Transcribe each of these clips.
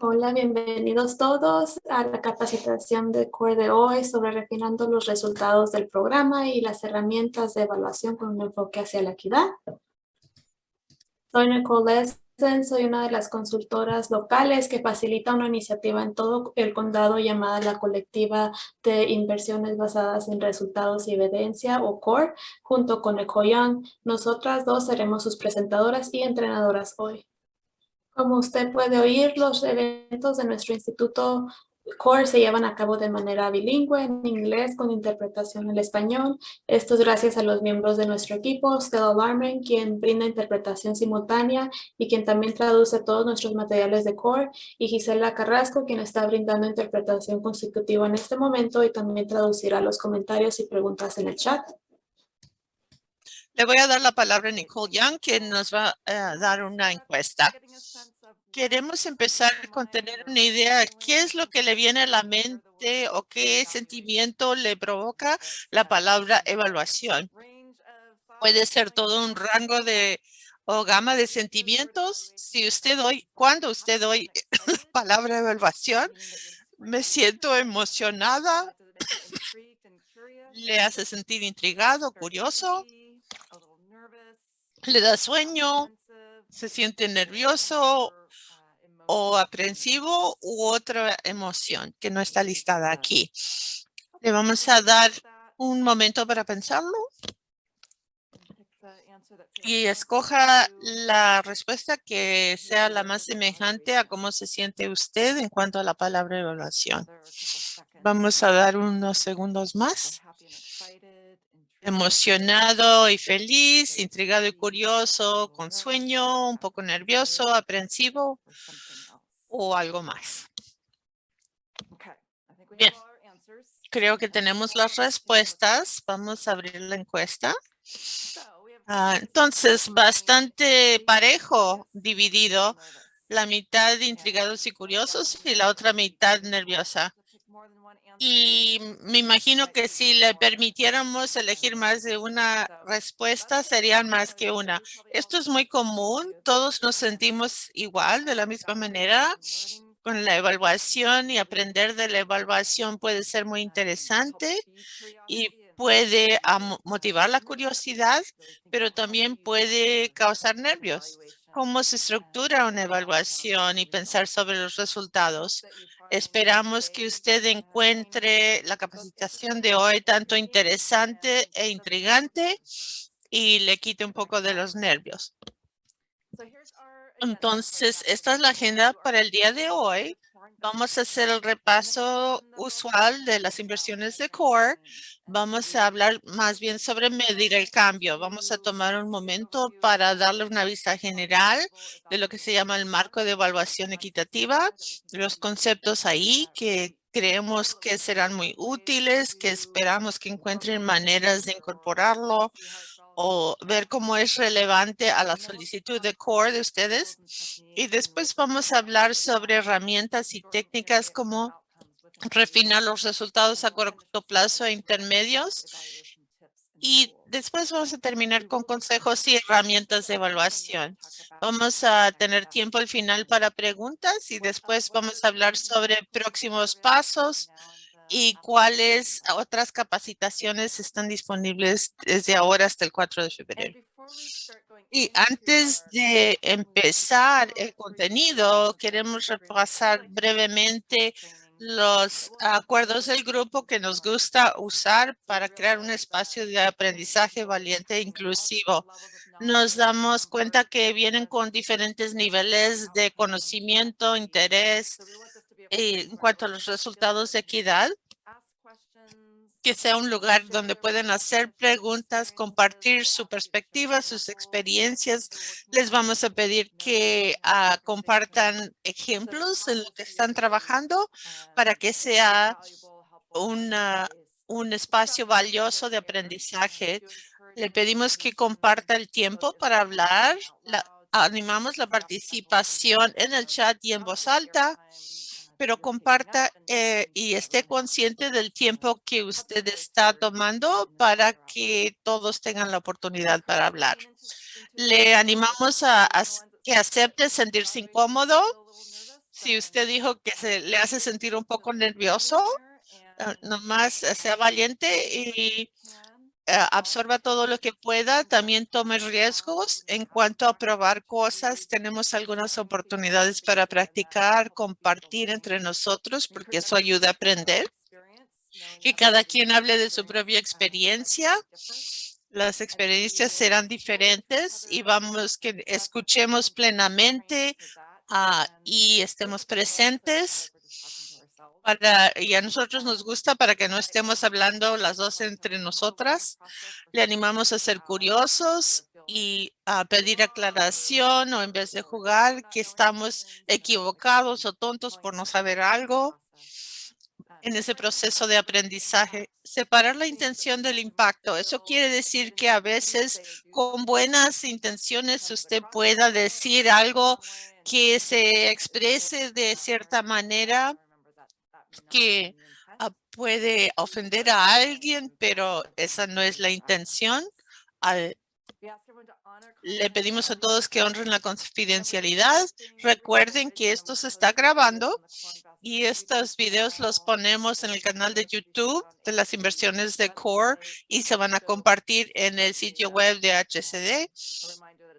Hola, bienvenidos todos a la capacitación de CORE de hoy sobre refinando los resultados del programa y las herramientas de evaluación con un enfoque hacia la equidad. Soy Nicole Lessen, soy una de las consultoras locales que facilita una iniciativa en todo el condado llamada la Colectiva de Inversiones Basadas en Resultados y Evidencia o CORE, junto con Nicole Young. Nosotras dos seremos sus presentadoras y entrenadoras hoy. Como usted puede oír, los eventos de nuestro instituto CORE se llevan a cabo de manera bilingüe en inglés con interpretación en español. Esto es gracias a los miembros de nuestro equipo, Stella Larmen, quien brinda interpretación simultánea y quien también traduce todos nuestros materiales de CORE, y Gisela Carrasco, quien está brindando interpretación consecutiva en este momento y también traducirá los comentarios y preguntas en el chat. Le voy a dar la palabra a Nicole Young, quien nos va a dar una encuesta. Queremos empezar con tener una idea de qué es lo que le viene a la mente o qué sentimiento le provoca la palabra evaluación. Puede ser todo un rango de o gama de sentimientos. Si usted hoy, cuando usted hoy la palabra evaluación, me siento emocionada, le hace sentir intrigado, curioso, le da sueño, se siente nervioso o aprensivo u otra emoción que no está listada aquí. Le vamos a dar un momento para pensarlo. Y escoja la respuesta que sea la más semejante a cómo se siente usted en cuanto a la palabra evaluación. Vamos a dar unos segundos más emocionado y feliz, intrigado y curioso, con sueño, un poco nervioso, aprensivo o algo más. Bien, creo que tenemos las respuestas. Vamos a abrir la encuesta. Ah, entonces, bastante parejo dividido. La mitad intrigados y curiosos y la otra mitad nerviosa. Y me imagino que si le permitiéramos elegir más de una respuesta, serían más que una. Esto es muy común. Todos nos sentimos igual, de la misma manera. Con la evaluación y aprender de la evaluación puede ser muy interesante y puede motivar la curiosidad, pero también puede causar nervios. ¿Cómo se estructura una evaluación y pensar sobre los resultados? Esperamos que usted encuentre la capacitación de hoy tanto interesante e intrigante y le quite un poco de los nervios. Entonces, esta es la agenda para el día de hoy. Vamos a hacer el repaso usual de las inversiones de CORE. Vamos a hablar más bien sobre medir el cambio. Vamos a tomar un momento para darle una vista general de lo que se llama el marco de evaluación equitativa, los conceptos ahí que creemos que serán muy útiles, que esperamos que encuentren maneras de incorporarlo o ver cómo es relevante a la solicitud de core de ustedes. Y después vamos a hablar sobre herramientas y técnicas como refinar los resultados a corto plazo e intermedios. Y después vamos a terminar con consejos y herramientas de evaluación. Vamos a tener tiempo al final para preguntas y después vamos a hablar sobre próximos pasos y cuáles otras capacitaciones están disponibles desde ahora hasta el 4 de febrero. Y antes de empezar el contenido, queremos repasar brevemente los acuerdos del grupo que nos gusta usar para crear un espacio de aprendizaje valiente e inclusivo. Nos damos cuenta que vienen con diferentes niveles de conocimiento, interés, en cuanto a los resultados de equidad, que sea un lugar donde pueden hacer preguntas, compartir su perspectiva, sus experiencias. Les vamos a pedir que ah, compartan ejemplos de lo que están trabajando para que sea una, un espacio valioso de aprendizaje. Le pedimos que comparta el tiempo para hablar. animamos la participación en el chat y en voz alta pero comparta eh, y esté consciente del tiempo que usted está tomando para que todos tengan la oportunidad para hablar. Le animamos a, que acepte sentirse incómodo. Si usted dijo que se le hace sentir un poco nervioso, uh, nomás sea valiente y absorba todo lo que pueda. También tome riesgos en cuanto a probar cosas. Tenemos algunas oportunidades para practicar, compartir entre nosotros, porque eso ayuda a aprender. Que cada quien hable de su propia experiencia las experiencias serán diferentes y vamos que escuchemos plenamente uh, y estemos presentes para, y a nosotros nos gusta para que no estemos hablando las dos entre nosotras. Le animamos a ser curiosos y a pedir aclaración o en vez de jugar que estamos equivocados o tontos por no saber algo en ese proceso de aprendizaje. Separar la intención del impacto. Eso quiere decir que a veces con buenas intenciones usted pueda decir algo que se exprese de cierta manera que ah, puede ofender a alguien, pero esa no es la intención. le pedimos a todos que honren la confidencialidad. Recuerden que esto se está grabando y estos videos los ponemos en el canal de YouTube de las inversiones de Core y se van a compartir en el sitio web de HCD.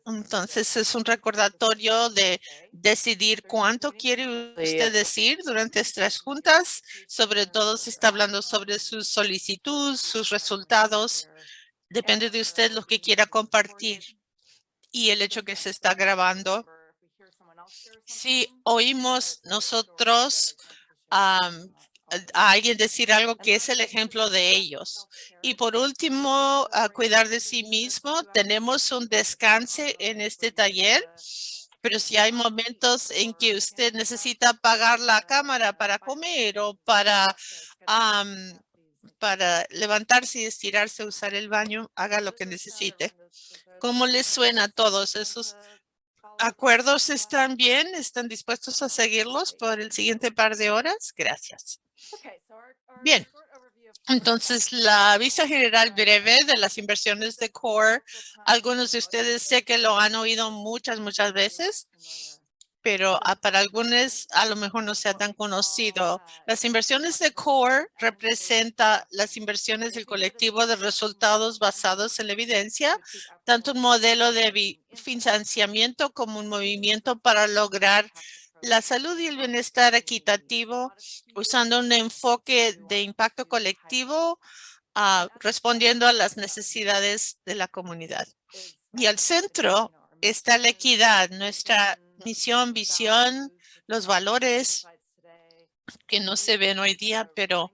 Entonces es un recordatorio de decidir cuánto quiere usted decir durante estas juntas, sobre todo si está hablando sobre su solicitud, sus resultados. Depende de usted lo que quiera compartir y el hecho que se está grabando. Si oímos nosotros a alguien decir algo que es el ejemplo de ellos. Y por último, a cuidar de sí mismo. Tenemos un descanse en este taller, pero si hay momentos en que usted necesita apagar la cámara para comer o para, para levantarse y estirarse, usar el baño, haga lo que necesite. ¿Cómo les suena a todos esos acuerdos están bien? ¿Están dispuestos a seguirlos por el siguiente par de horas? Gracias. Bien. Entonces, la vista general breve de las inversiones de Core, algunos de ustedes sé que lo han oído muchas, muchas veces pero para algunos a lo mejor no sea tan conocido. Las inversiones de CORE representa las inversiones del colectivo de resultados basados en la evidencia, tanto un modelo de financiamiento como un movimiento para lograr la salud y el bienestar equitativo usando un enfoque de impacto colectivo uh, respondiendo a las necesidades de la comunidad. Y al centro está la equidad, nuestra misión, visión, los valores que no se ven hoy día, pero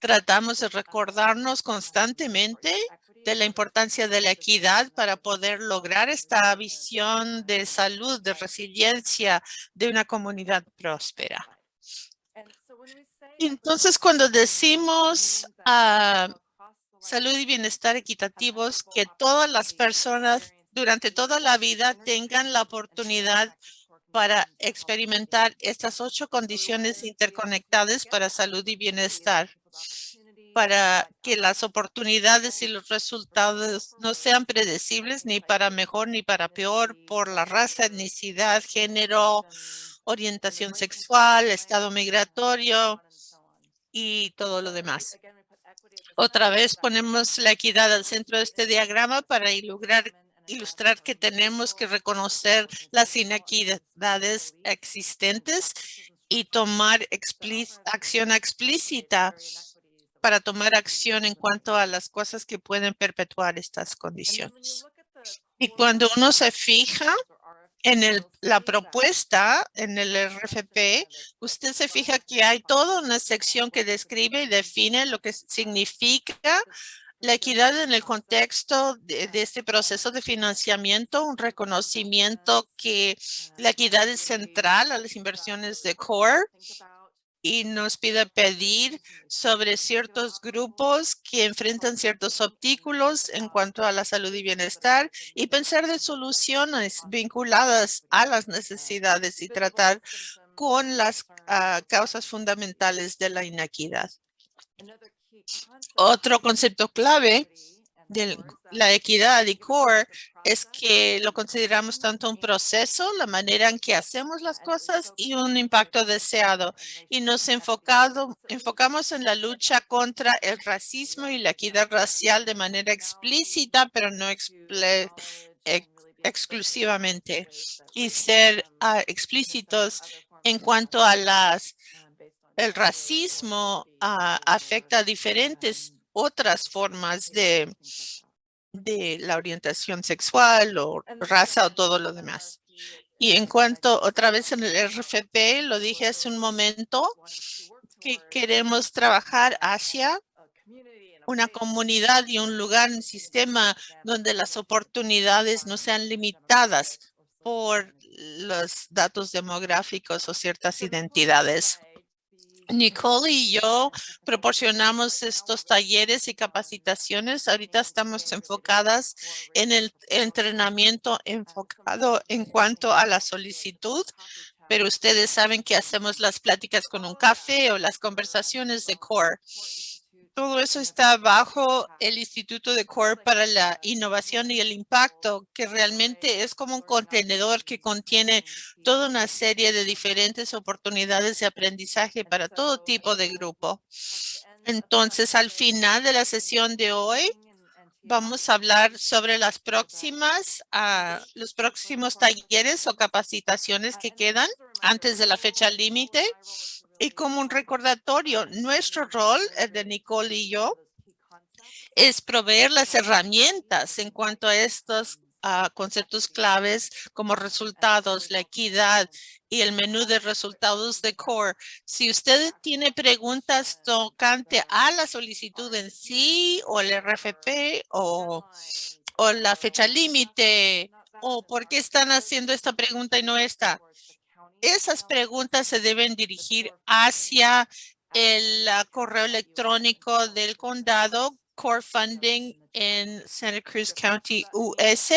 tratamos de recordarnos constantemente de la importancia de la equidad para poder lograr esta visión de salud, de resiliencia de una comunidad próspera. Entonces, cuando decimos salud y bienestar equitativos, que todas las personas durante toda la vida tengan la oportunidad para experimentar estas ocho condiciones interconectadas para salud y bienestar, para que las oportunidades y los resultados no sean predecibles ni para mejor ni para peor por la raza, etnicidad, género, orientación sexual, estado migratorio y todo lo demás. Otra vez ponemos la equidad al centro de este diagrama para ilustrar que tenemos que reconocer las inequidades existentes y tomar acción explícita para tomar acción en cuanto a las cosas que pueden perpetuar estas condiciones. Y cuando uno se fija en el, la propuesta, en el RFP, usted se fija que hay toda una sección que describe y define lo que significa la equidad en el contexto de, este proceso de financiamiento, un reconocimiento que la equidad es central a las inversiones de CORE y nos pide pedir sobre ciertos grupos que enfrentan ciertos obstáculos en cuanto a la salud y bienestar y pensar de soluciones vinculadas a las necesidades y tratar con las ah, causas fundamentales de la inequidad. Otro concepto clave de la equidad y core es que lo consideramos tanto un proceso, la manera en que hacemos las cosas y un impacto deseado. Y nos enfocado, enfocamos en la lucha contra el racismo y la equidad racial de manera explícita, pero no exclusivamente. Y ser ah, explícitos en cuanto a las el racismo ah, afecta a diferentes otras formas de, de la orientación sexual o raza o todo lo demás. Y en cuanto otra vez en el RFP, lo dije hace un momento, que queremos trabajar hacia una comunidad y un lugar, un sistema donde las oportunidades no sean limitadas por los datos demográficos o ciertas identidades. Nicole y yo proporcionamos estos talleres y capacitaciones. Ahorita estamos enfocadas en el entrenamiento enfocado en cuanto a la solicitud, pero ustedes saben que hacemos las pláticas con un café o las conversaciones de CORE todo eso está bajo el Instituto de Core para la Innovación y el Impacto, que realmente es como un contenedor que contiene toda una serie de diferentes oportunidades de aprendizaje para todo tipo de grupo. Entonces, al final de la sesión de hoy, vamos a hablar sobre las próximas, uh, los próximos talleres o capacitaciones que quedan antes de la fecha límite y como un recordatorio, nuestro rol, el de Nicole y yo, es proveer las herramientas en cuanto a estos ah, conceptos claves como resultados, la equidad y el menú de resultados de CORE. Si usted tiene preguntas tocante a la solicitud en sí o el RFP o, o la fecha límite o por qué están haciendo esta pregunta y no esta, esas preguntas se deben dirigir hacia el ah, correo electrónico del condado Core Funding en Santa Cruz County US.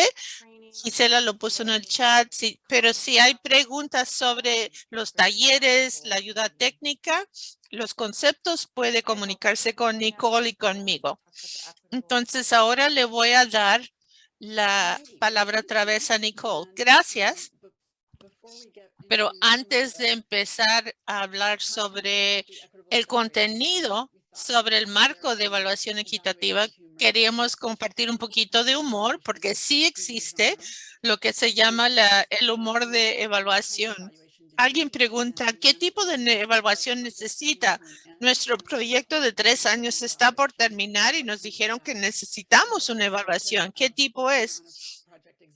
Gisela lo puso en el chat, sí, pero si hay preguntas sobre los talleres, la ayuda técnica, los conceptos, puede comunicarse con Nicole y conmigo. Entonces, ahora le voy a dar la palabra otra vez a Nicole. Gracias. Pero antes de empezar a hablar sobre el contenido, sobre el marco de evaluación equitativa, queríamos compartir un poquito de humor, porque sí existe lo que se llama la, el humor de evaluación. Alguien pregunta, ¿qué tipo de evaluación necesita? Nuestro proyecto de tres años está por terminar y nos dijeron que necesitamos una evaluación. ¿Qué tipo es?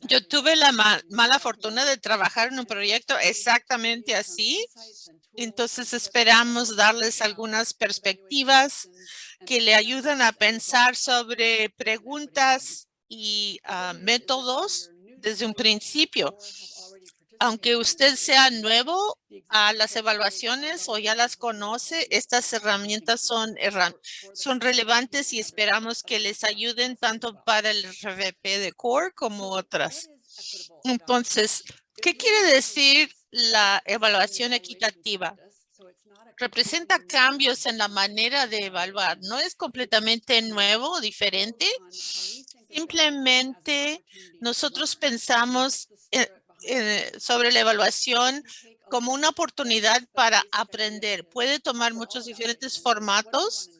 Yo tuve la mala fortuna de trabajar en un proyecto exactamente así. Entonces esperamos darles algunas perspectivas que le ayudan a pensar sobre preguntas y ah, métodos desde un principio aunque usted sea nuevo a las evaluaciones o ya las conoce, estas herramientas son, son relevantes y esperamos que les ayuden tanto para el RVP de CORE como otras. Entonces, ¿qué quiere decir la evaluación equitativa? representa cambios en la manera de evaluar. No es completamente nuevo o diferente. Simplemente nosotros pensamos eh, sobre la evaluación como una oportunidad para aprender. Puede tomar muchos diferentes formatos.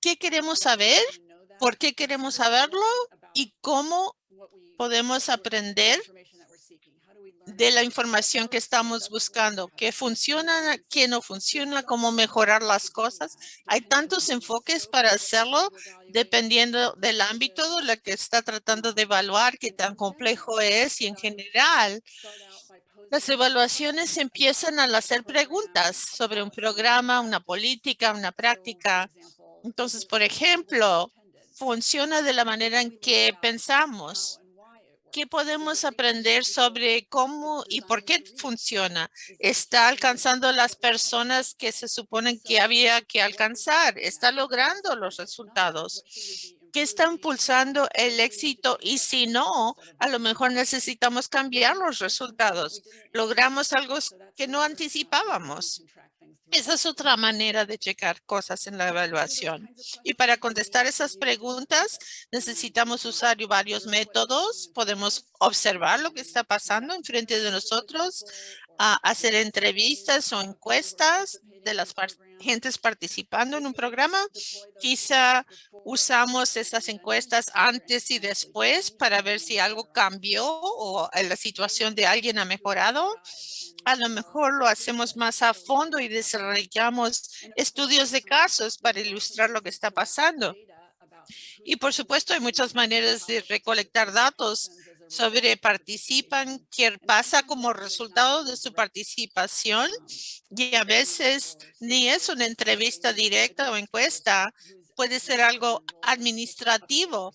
¿Qué queremos saber? ¿Por qué queremos saberlo? ¿Y cómo podemos aprender de la información que estamos buscando, qué funciona, qué no funciona, cómo mejorar las cosas. Hay tantos enfoques para hacerlo dependiendo del ámbito de lo que está tratando de evaluar, qué tan complejo es y en general las evaluaciones empiezan al hacer preguntas sobre un programa, una política, una práctica. Entonces, por ejemplo, funciona de la manera en que pensamos ¿Qué podemos aprender sobre cómo y por qué funciona? ¿Está alcanzando las personas que se suponen que había que alcanzar? ¿Está logrando los resultados? ¿Qué está impulsando el éxito? Y si no, a lo mejor necesitamos cambiar los resultados. Logramos algo que no anticipábamos. Esa es otra manera de checar cosas en la evaluación. Y para contestar esas preguntas, necesitamos usar varios métodos. Podemos observar lo que está pasando enfrente de nosotros, hacer entrevistas o encuestas de las gentes participando en un programa. Quizá usamos esas encuestas antes y después para ver si algo cambió o la situación de alguien ha mejorado a lo mejor lo hacemos más a fondo y desarrollamos estudios de casos para ilustrar lo que está pasando. Y por supuesto hay muchas maneras de recolectar datos sobre participan, qué pasa como resultado de su participación y a veces ni es una entrevista directa o encuesta, puede ser algo administrativo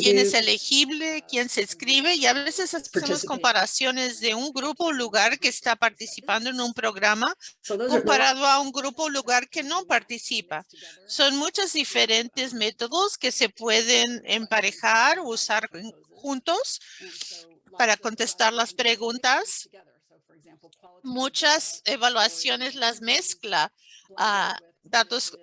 quién es elegible, quién se inscribe y a veces hacemos comparaciones de un grupo o lugar que está participando en un programa comparado a un grupo o lugar que no participa. Son muchos diferentes métodos que se pueden emparejar o usar juntos para contestar las preguntas. Muchas evaluaciones las mezcla a datos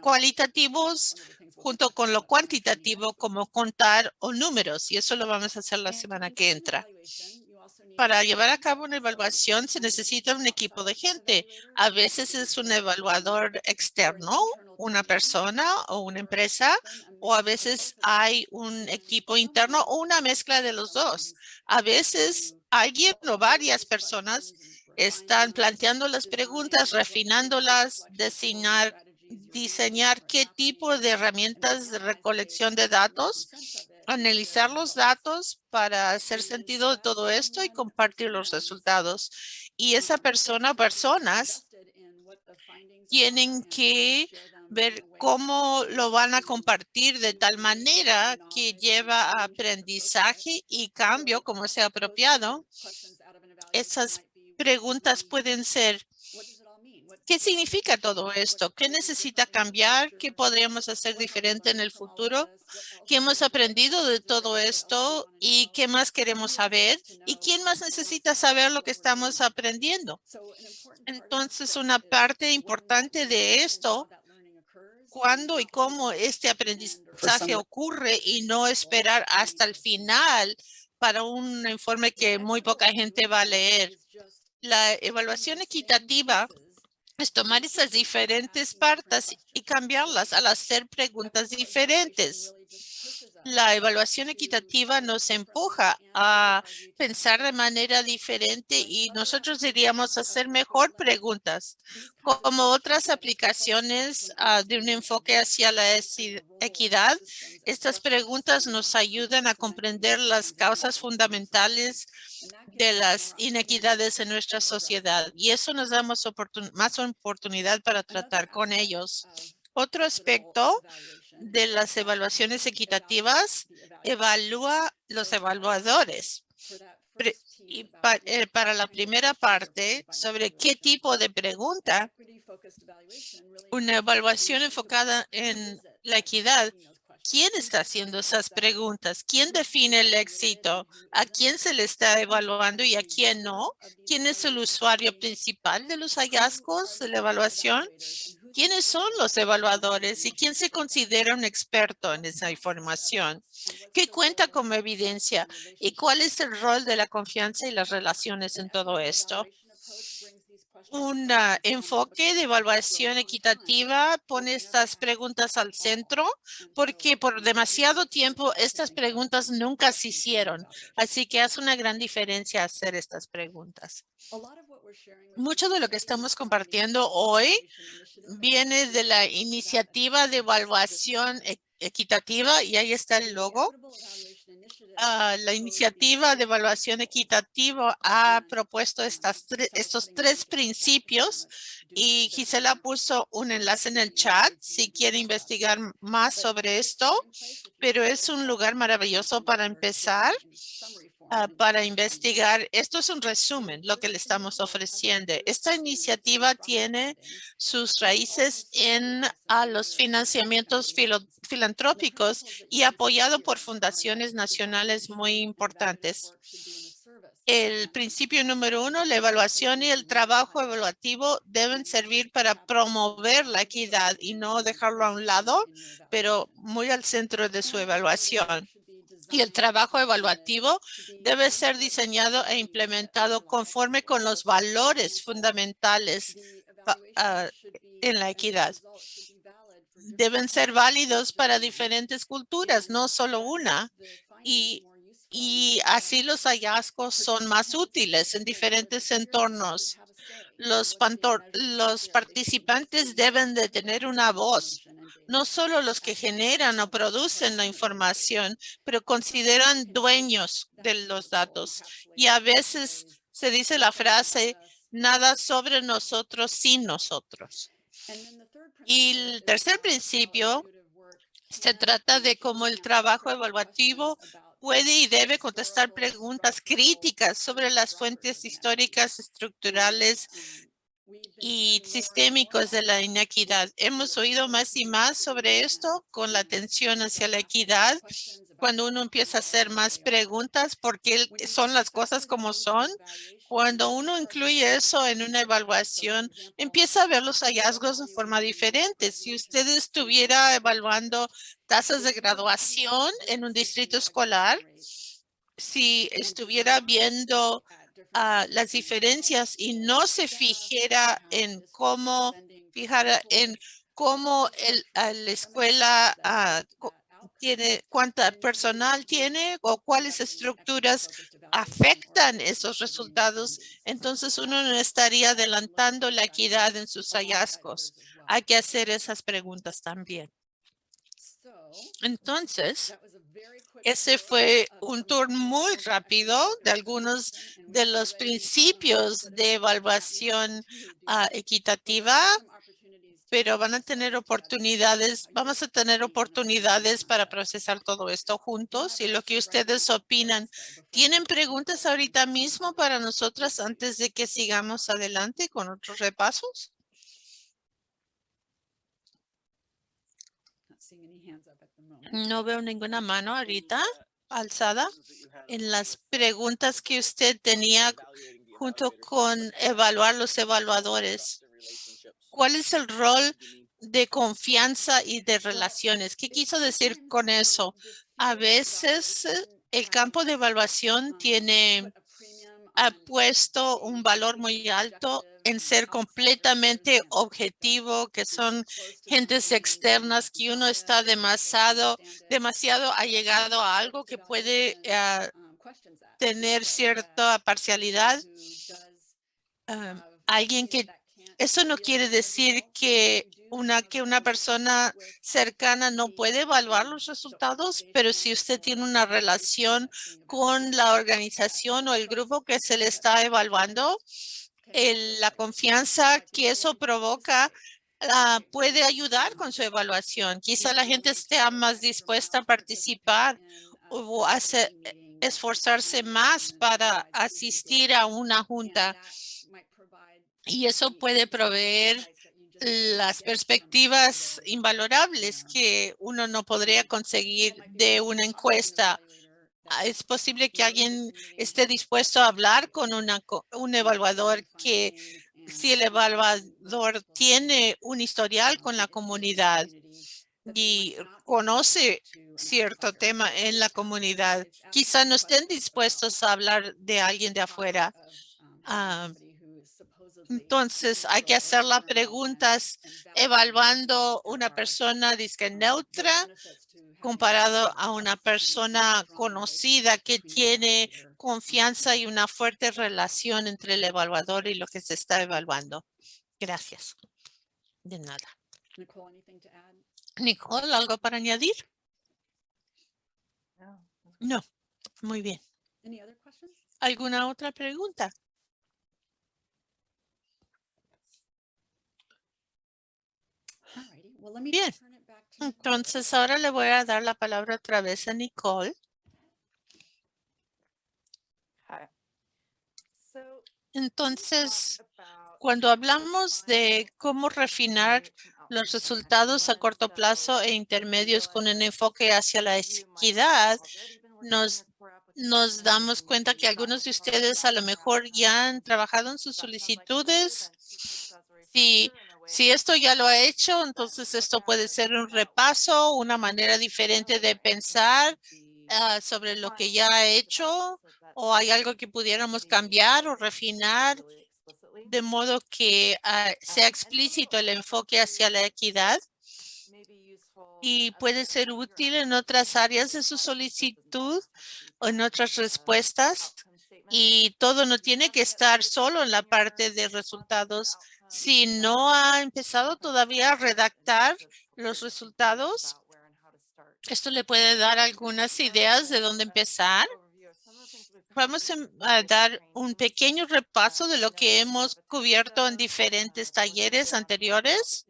cualitativos junto con lo cuantitativo como contar o números y eso lo vamos a hacer la semana que entra. Para llevar a cabo una evaluación se necesita un equipo de gente. A veces es un evaluador externo, una persona o una empresa, o a veces hay un equipo interno o una mezcla de los dos. A veces alguien o varias personas están planteando las preguntas, refinándolas, designar diseñar qué tipo de herramientas de recolección de datos, analizar los datos para hacer sentido de todo esto y compartir los resultados. Y esa persona personas tienen que ver cómo lo van a compartir de tal manera que lleva a aprendizaje y cambio como sea apropiado. Esas preguntas pueden ser ¿Qué significa todo esto? ¿Qué necesita cambiar? ¿Qué podríamos hacer diferente en el futuro? ¿Qué hemos aprendido de todo esto? ¿Y qué más queremos saber? ¿Y quién más necesita saber lo que estamos aprendiendo? Entonces, una parte importante de esto, cuándo y cómo este aprendizaje ocurre y no esperar hasta el final para un informe que muy poca gente va a leer. La evaluación equitativa es tomar esas diferentes partes y cambiarlas al hacer preguntas diferentes. La evaluación equitativa nos empuja a pensar de manera diferente y nosotros diríamos hacer mejor preguntas. Como otras aplicaciones ah, de un enfoque hacia la equidad, estas preguntas nos ayudan a comprender las causas fundamentales de las inequidades en nuestra sociedad y eso nos da más, más oportunidad para tratar con ellos. Otro aspecto de las evaluaciones equitativas evalúa los evaluadores. Y eh, para la primera parte, sobre qué tipo de pregunta, una evaluación enfocada en la equidad ¿Quién está haciendo esas preguntas? ¿Quién define el éxito? ¿A quién se le está evaluando y a quién no? ¿Quién es el usuario principal de los hallazgos de la evaluación? ¿Quiénes son los evaluadores y quién se considera un experto en esa información? ¿Qué cuenta como evidencia? ¿Y cuál es el rol de la confianza y las relaciones en todo esto? un enfoque de evaluación equitativa pone estas preguntas al centro porque por demasiado tiempo estas preguntas nunca se hicieron. Así que hace una gran diferencia hacer estas preguntas. Mucho de lo que estamos compartiendo hoy viene de la iniciativa de evaluación e-, equitativa y ahí está el logo. Ah, la iniciativa de evaluación equitativa ha propuesto estas estos tres principios y Gisela puso un enlace en el chat si quiere investigar más sobre esto, pero es un lugar maravilloso para empezar Ah, para investigar. Esto es un resumen, lo que le estamos ofreciendo. Esta iniciativa tiene sus raíces en los financiamientos filantrópicos y apoyado por fundaciones nacionales muy importantes. el principio número uno, la evaluación y el trabajo evaluativo deben servir para promover la equidad y no dejarlo a un lado, pero muy al centro de su evaluación. Y el trabajo evaluativo debe ser diseñado e implementado conforme con los valores fundamentales ah, en la equidad. Deben ser válidos para diferentes culturas, no solo una. Y así los hallazgos son más útiles en diferentes entornos. Los, los participantes deben de tener una voz, no solo los que generan o producen la información, pero consideran dueños de los datos. Y a veces se dice la frase, nada sobre nosotros sin nosotros. Y el tercer principio se trata de cómo el trabajo evaluativo puede y debe contestar preguntas críticas sobre las fuentes históricas, estructurales y sistémicos de la inequidad. Hemos oído más y más sobre esto con la atención hacia la equidad. Cuando uno empieza a hacer más preguntas, ¿por qué son las cosas como son? Cuando uno incluye eso en una evaluación, empieza a ver los hallazgos de forma diferente. Si usted estuviera evaluando tasas de graduación en un distrito escolar, si estuviera viendo uh, las diferencias y no se fijara en cómo, fijara en cómo el, la escuela uh, tiene, cuánta personal tiene o cuáles estructuras afectan esos resultados, entonces uno no estaría adelantando la equidad en sus hallazgos. Hay que hacer esas preguntas también. Entonces, ese fue un tour muy rápido de algunos de los principios de evaluación ah, equitativa, pero van a tener oportunidades, vamos a tener oportunidades para procesar todo esto juntos y lo que ustedes opinan. ¿Tienen preguntas ahorita mismo para nosotras antes de que sigamos adelante con otros repasos? No veo ninguna mano ahorita alzada en las preguntas que usted tenía junto con evaluar los evaluadores. ¿Cuál es el rol de confianza y de relaciones? ¿Qué quiso decir con eso? A veces eh, el campo de evaluación tiene ha puesto un valor muy alto en ser completamente objetivo, que son gentes externas, que uno está demasiado, demasiado allegado a algo que puede eh, tener cierta parcialidad. Ah, alguien que, eso no quiere decir que una, que una persona cercana no puede evaluar los resultados, pero si usted tiene una relación con la organización o el grupo que se le está evaluando, la confianza que eso provoca ah, puede ayudar con su evaluación. Quizá la gente esté más dispuesta a participar o a esforzarse más para asistir a una junta. Y eso puede proveer las perspectivas invalorables que uno no podría conseguir de una encuesta es posible que alguien esté dispuesto a hablar con una, un evaluador que si el evaluador tiene un historial con la comunidad y conoce cierto tema en la comunidad, quizá no estén dispuestos a hablar de alguien de afuera. Ah, entonces hay que hacer las preguntas evaluando una persona disque neutra comparado a una persona conocida que tiene confianza y una fuerte relación entre el evaluador y lo que se está evaluando. Gracias. De nada. Nicole, ¿algo para añadir? No. Muy bien. ¿Alguna otra pregunta? Bien. Entonces, ahora le voy a dar la palabra otra vez a Nicole. Entonces, cuando hablamos de cómo refinar los resultados a corto plazo e intermedios con un enfoque hacia la equidad, nos nos damos cuenta que algunos de ustedes a lo mejor ya han trabajado en sus solicitudes. Si, si esto ya lo ha hecho, entonces esto puede ser un repaso, una manera diferente de pensar ah, sobre lo que ya ha hecho o hay algo que pudiéramos cambiar o refinar de modo que ah, sea explícito el enfoque hacia la equidad y puede ser útil en otras áreas de su solicitud o en otras respuestas. Y todo no tiene que estar solo en la parte de resultados. Si no ha empezado todavía a redactar los resultados, esto le puede dar algunas ideas de dónde empezar. Vamos a dar un pequeño repaso de lo que hemos cubierto en diferentes talleres anteriores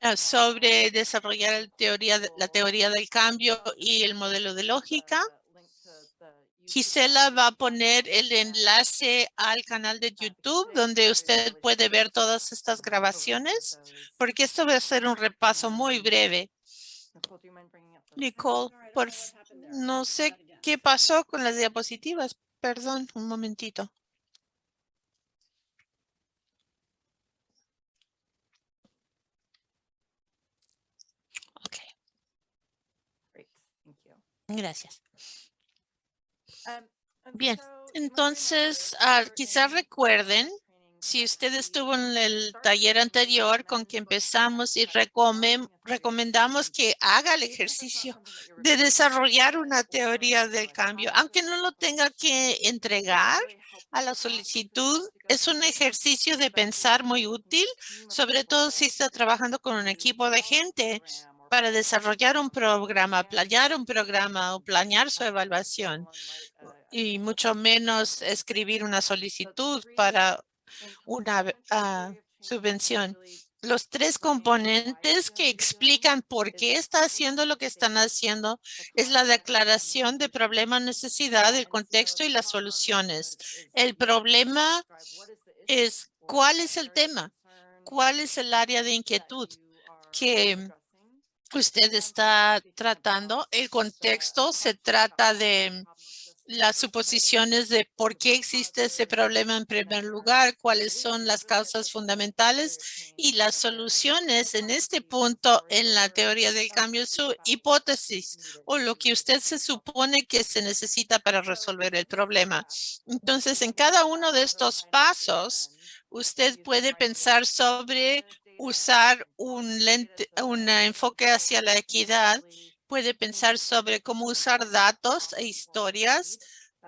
ah, sobre desarrollar la teoría del cambio y el modelo de lógica. Gisela va a poner el enlace al canal de YouTube donde usted puede ver todas estas grabaciones, porque esto va a ser un repaso muy breve. Nicole, por, no sé ¿Qué pasó con las diapositivas? Perdón, un momentito. Ok. Gracias. Um, Bien, entonces uh, quizás recuerden si usted estuvo en el taller anterior con que empezamos y recomendamos que haga el ejercicio de desarrollar una teoría del cambio, aunque no lo tenga que entregar a la solicitud, es un ejercicio de pensar muy útil, sobre todo si está trabajando con un equipo de gente para desarrollar un programa, planear un programa o planear su evaluación y mucho menos escribir una solicitud para una ah, subvención. Los tres componentes que explican por qué está haciendo lo que están haciendo es la declaración de problema, necesidad, el contexto y las soluciones. El problema es cuál es el tema, cuál es el área de inquietud que usted está tratando. El contexto se trata de las suposiciones de por qué existe ese problema en primer lugar, cuáles son las causas fundamentales y las soluciones en este punto en la teoría del cambio, su hipótesis o lo que usted se supone que se necesita para resolver el problema. Entonces, en cada uno de estos pasos, usted puede pensar sobre usar un, lente, un enfoque hacia la equidad puede pensar sobre cómo usar datos e historias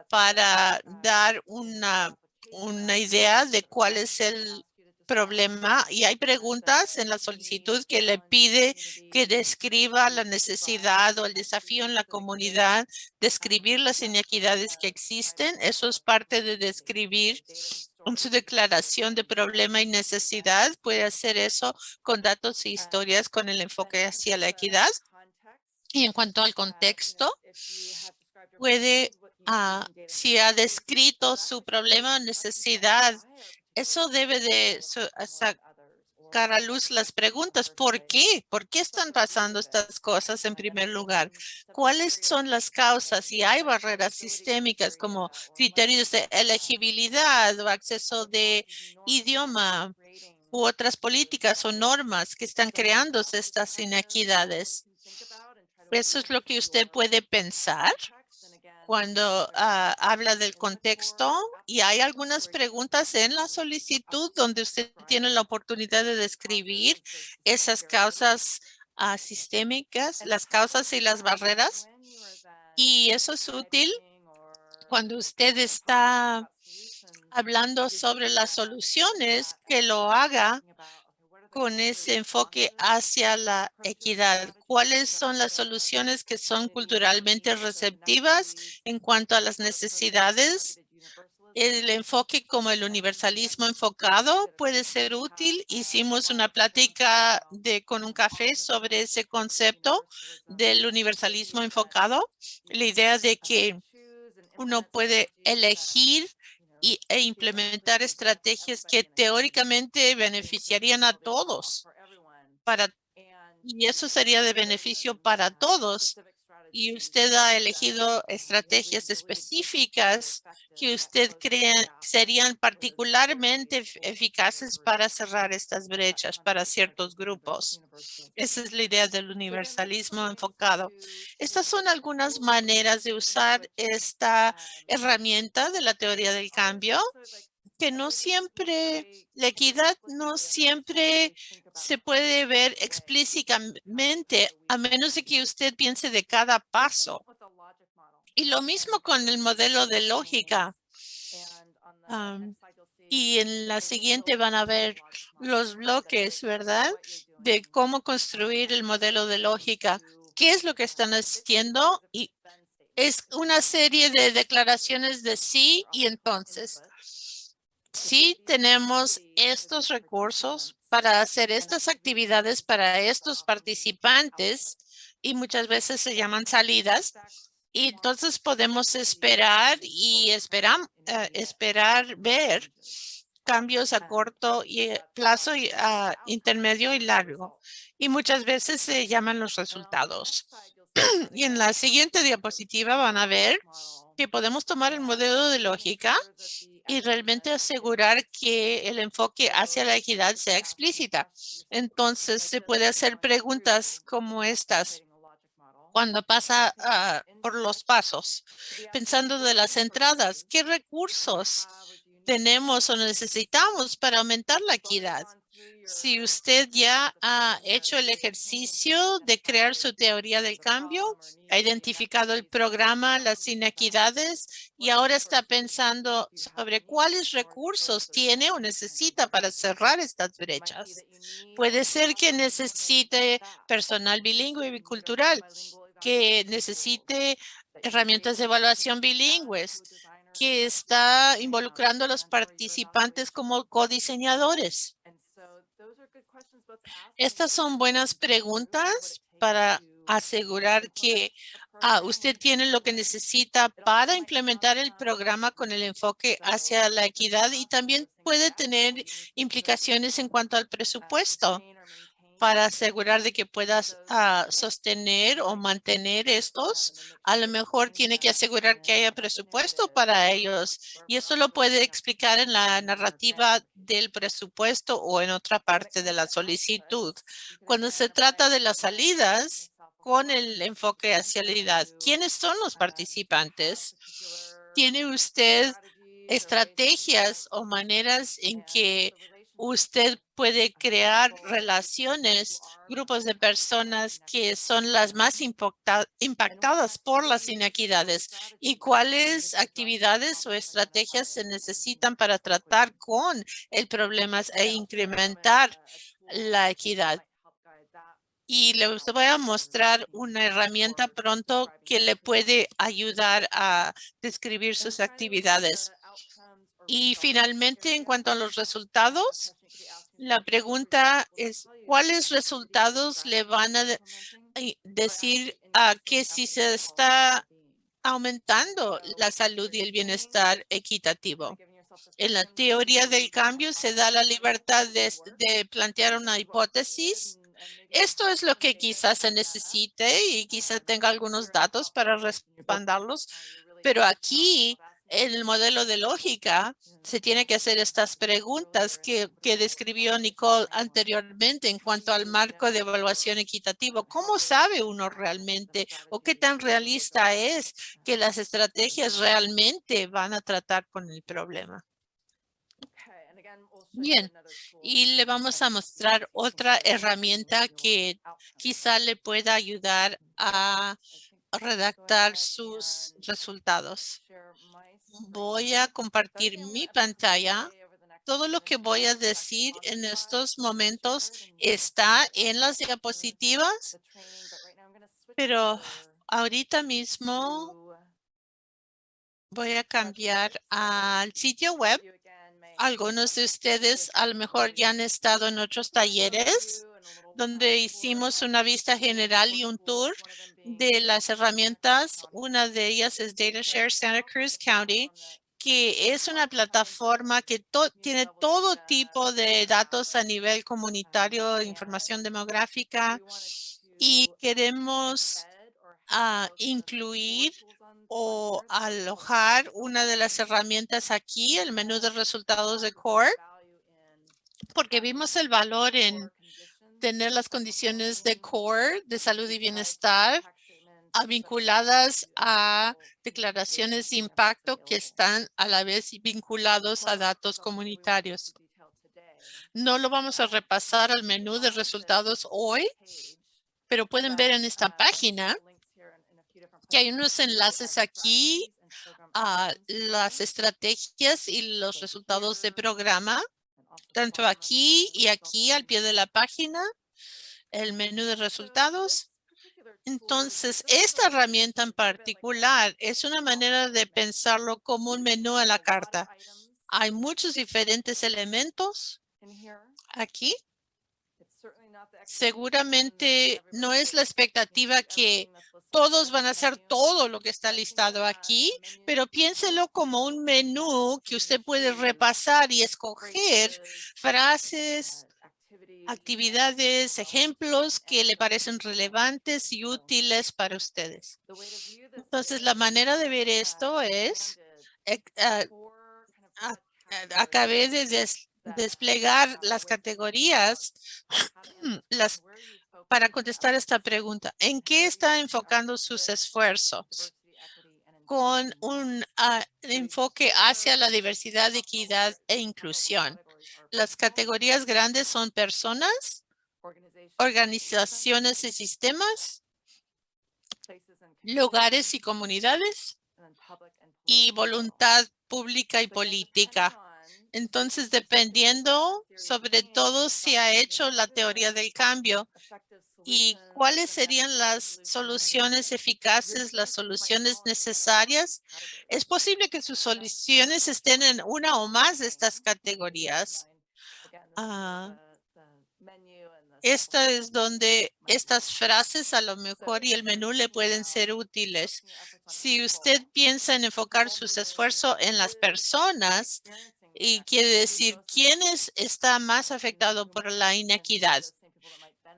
para dar una, una idea de cuál es el problema y hay preguntas en la solicitud que le pide que describa la necesidad o el desafío en la comunidad, describir las inequidades que existen. Eso es parte de describir su declaración de problema y necesidad. Puede hacer eso con datos e historias con el enfoque hacia la equidad. Y en cuanto al contexto, puede, ah, si ha descrito su problema o necesidad, eso debe de sacar a luz las preguntas. ¿Por qué? ¿Por qué están pasando estas cosas en primer lugar? ¿Cuáles son las causas? Si hay barreras sistémicas como criterios de elegibilidad o acceso de idioma u otras políticas o normas que están creando estas inequidades. Eso es lo que usted puede pensar cuando ah, habla del contexto y hay algunas preguntas en la solicitud donde usted tiene la oportunidad de describir esas causas ah, sistémicas, las causas y las barreras. Y eso es útil cuando usted está hablando sobre las soluciones, que lo haga con ese enfoque hacia la equidad? ¿Cuáles son las soluciones que son culturalmente receptivas en cuanto a las necesidades? El enfoque como el universalismo enfocado puede ser útil. Hicimos una plática de, con un café sobre ese concepto del universalismo enfocado. La idea de que uno puede elegir e implementar estrategias que teóricamente beneficiarían a todos. Para, y eso sería de beneficio para todos. Y usted ha elegido estrategias específicas que usted cree serían particularmente eficaces para cerrar estas brechas para ciertos grupos. Esa es la idea del universalismo enfocado. Estas son algunas maneras de usar esta herramienta de la teoría del cambio que no siempre, la equidad no siempre se puede ver explícitamente a menos de que usted piense de cada paso. Y lo mismo con el modelo de lógica. y en la siguiente van a ver los bloques, ¿verdad? De cómo construir el modelo de lógica. ¿Qué es lo que están haciendo? Y es una serie de declaraciones de sí y entonces si tenemos estos recursos para hacer estas actividades para estos participantes y muchas veces se llaman salidas. Entonces podemos esperar y esperar, eh, esperar ver cambios a corto y plazo, y, a intermedio y largo. Y muchas veces se llaman los resultados. y en la siguiente diapositiva van a ver que podemos tomar el modelo de lógica y realmente asegurar que el enfoque hacia la equidad sea explícita. Entonces, se puede hacer preguntas como estas cuando pasa ah, por los pasos, pensando de las entradas, ¿qué recursos tenemos o necesitamos para aumentar la equidad? Si usted ya ha hecho el ejercicio de crear su teoría del cambio, ha identificado el programa, las inequidades y ahora está pensando sobre cuáles recursos tiene o necesita para cerrar estas brechas. Puede ser que necesite personal bilingüe y bicultural, que necesite herramientas de evaluación bilingües, que está involucrando a los participantes como codiseñadores. Estas son buenas preguntas para asegurar que ah, usted tiene lo que necesita para implementar el programa con el enfoque hacia la equidad y también puede tener implicaciones en cuanto al presupuesto para asegurar de que puedas ah, sostener o mantener estos, a lo mejor tiene que asegurar que haya presupuesto para ellos. Y eso lo puede explicar en la narrativa del presupuesto o en otra parte de la solicitud. Cuando se trata de las salidas, con el enfoque hacia la edad, ¿quiénes son los participantes? ¿Tiene usted estrategias o maneras en que usted puede crear relaciones, grupos de personas que son las más impactadas por las inequidades y cuáles actividades o estrategias se necesitan para tratar con el problema e incrementar la equidad. Y le voy a mostrar una herramienta pronto que le puede ayudar a describir sus actividades. Y finalmente, en cuanto a los resultados, la pregunta es, ¿cuáles resultados le van a decir a que si se está aumentando la salud y el bienestar equitativo? En la teoría del cambio se da la libertad de, de plantear una hipótesis. Esto es lo que quizás se necesite y quizás tenga algunos datos para respaldarlos. Pero aquí en el modelo de lógica se tiene que hacer estas preguntas que, que, describió Nicole anteriormente en cuanto al marco de evaluación equitativo. ¿Cómo sabe uno realmente o qué tan realista es que las estrategias realmente van a tratar con el problema? Bien, y le vamos a mostrar otra herramienta que quizá le pueda ayudar a redactar sus resultados. Voy a compartir mi pantalla. Todo lo que voy a decir en estos momentos está en las diapositivas, pero ahorita mismo voy a cambiar al sitio web. Algunos de ustedes a lo mejor ya han estado en otros talleres donde hicimos una vista general y un tour de las herramientas. Una de ellas es DataShare Santa Cruz County, que es una plataforma que tiene todo tipo de datos a nivel comunitario, información demográfica, y queremos a incluir o alojar una de las herramientas aquí, el menú de resultados de CORE, porque vimos el valor en tener las condiciones de CORE, de salud y bienestar, vinculadas a declaraciones de impacto que están a la vez vinculados a datos comunitarios. No lo vamos a repasar al menú de resultados hoy, pero pueden ver en esta página que hay unos enlaces aquí a las estrategias y los resultados de programa, tanto aquí y aquí al pie de la página, el menú de resultados. Entonces, esta herramienta en particular es una manera de pensarlo como un menú a la carta. Hay muchos diferentes elementos aquí. Seguramente no es la expectativa que todos van a hacer todo lo que está listado aquí, pero piénselo como un menú que usted puede repasar y escoger frases, actividades, ejemplos que le parecen relevantes y útiles para ustedes. Entonces, la manera de ver esto es, ah, acabé de desplegar las categorías las, para contestar esta pregunta. ¿En qué está enfocando sus esfuerzos? Con un ah, enfoque hacia la diversidad, equidad e inclusión. Las categorías grandes son personas, organizaciones y sistemas, lugares y comunidades y voluntad pública y política. Entonces, dependiendo sobre todo si ha hecho la teoría del cambio y cuáles serían las soluciones eficaces, las soluciones necesarias, es posible que sus soluciones estén en una o más de estas categorías. Ah, esta es donde estas frases a lo mejor y el menú le pueden ser útiles. Si usted piensa en enfocar sus esfuerzos en las personas, y quiere decir quién está más afectado por la inequidad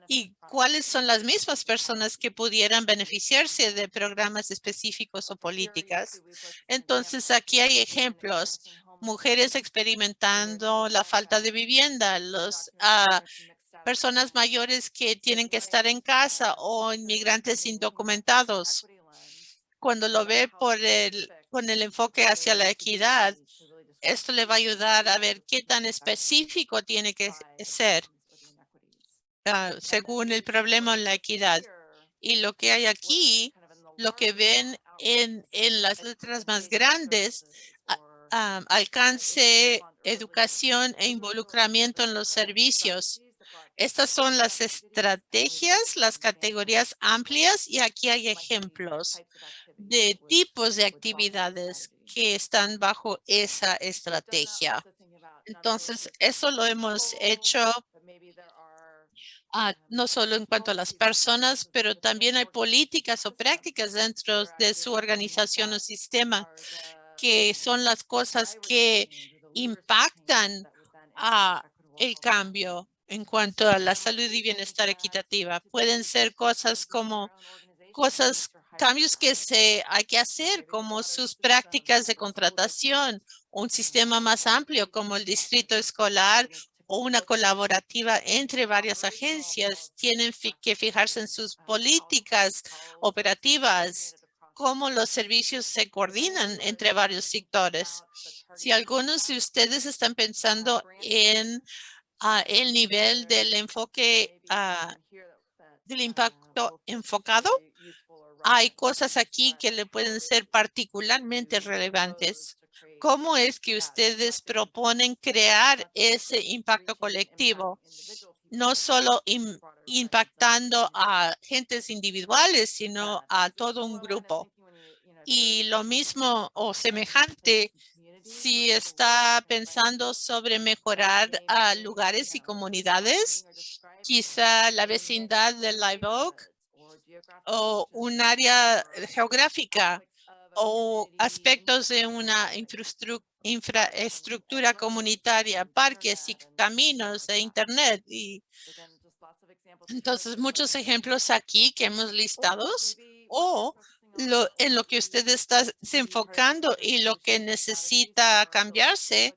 y cuáles son las mismas personas que pudieran beneficiarse de programas específicos o políticas. Entonces, aquí hay ejemplos. Mujeres experimentando la falta de vivienda, los ah, personas mayores que tienen que estar en casa o inmigrantes indocumentados. Cuando lo ve por el, con el enfoque hacia la equidad, esto le va a ayudar a ver qué tan específico tiene que ser ah, según el problema en la equidad. Y lo que hay aquí, lo que ven en, en las letras más grandes, alcance, educación e involucramiento en los servicios. Estas son las estrategias, las categorías amplias y aquí hay ejemplos de tipos de actividades que están bajo esa estrategia. Entonces, eso lo hemos hecho ah, no solo en cuanto a las personas, pero también hay políticas o prácticas dentro de su organización o sistema que son las cosas que impactan a el cambio en cuanto a la salud y bienestar equitativa. Pueden ser cosas como cosas cambios que se hay que hacer, como sus prácticas de contratación, un sistema más amplio como el distrito escolar o una colaborativa entre varias agencias. Tienen que fijarse en sus políticas operativas, cómo los servicios se coordinan entre varios sectores. Si algunos de ustedes están pensando en ah, el nivel del enfoque ah, del impacto enfocado, hay cosas aquí que le pueden ser particularmente relevantes. ¿Cómo es que ustedes proponen crear ese impacto colectivo? No solo impactando a gentes individuales, sino a todo un grupo. Y lo mismo o semejante si está pensando sobre mejorar a lugares y comunidades, quizá la vecindad de Live Oak o un área geográfica o aspectos de una infraestructura comunitaria, parques y caminos de internet. Y entonces muchos ejemplos aquí que hemos listados o lo, en lo que usted está enfocando y lo que necesita cambiarse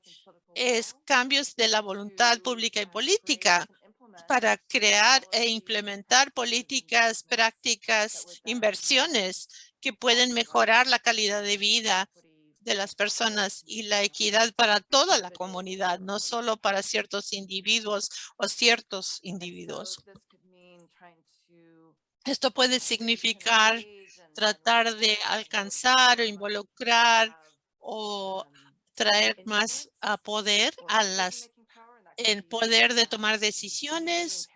es cambios de la voluntad pública y política para crear e implementar políticas, prácticas, inversiones que pueden mejorar la calidad de vida de las personas y la equidad para toda la comunidad, no solo para ciertos individuos o ciertos individuos. Esto puede significar tratar de alcanzar o involucrar o traer más poder a las el poder de tomar decisiones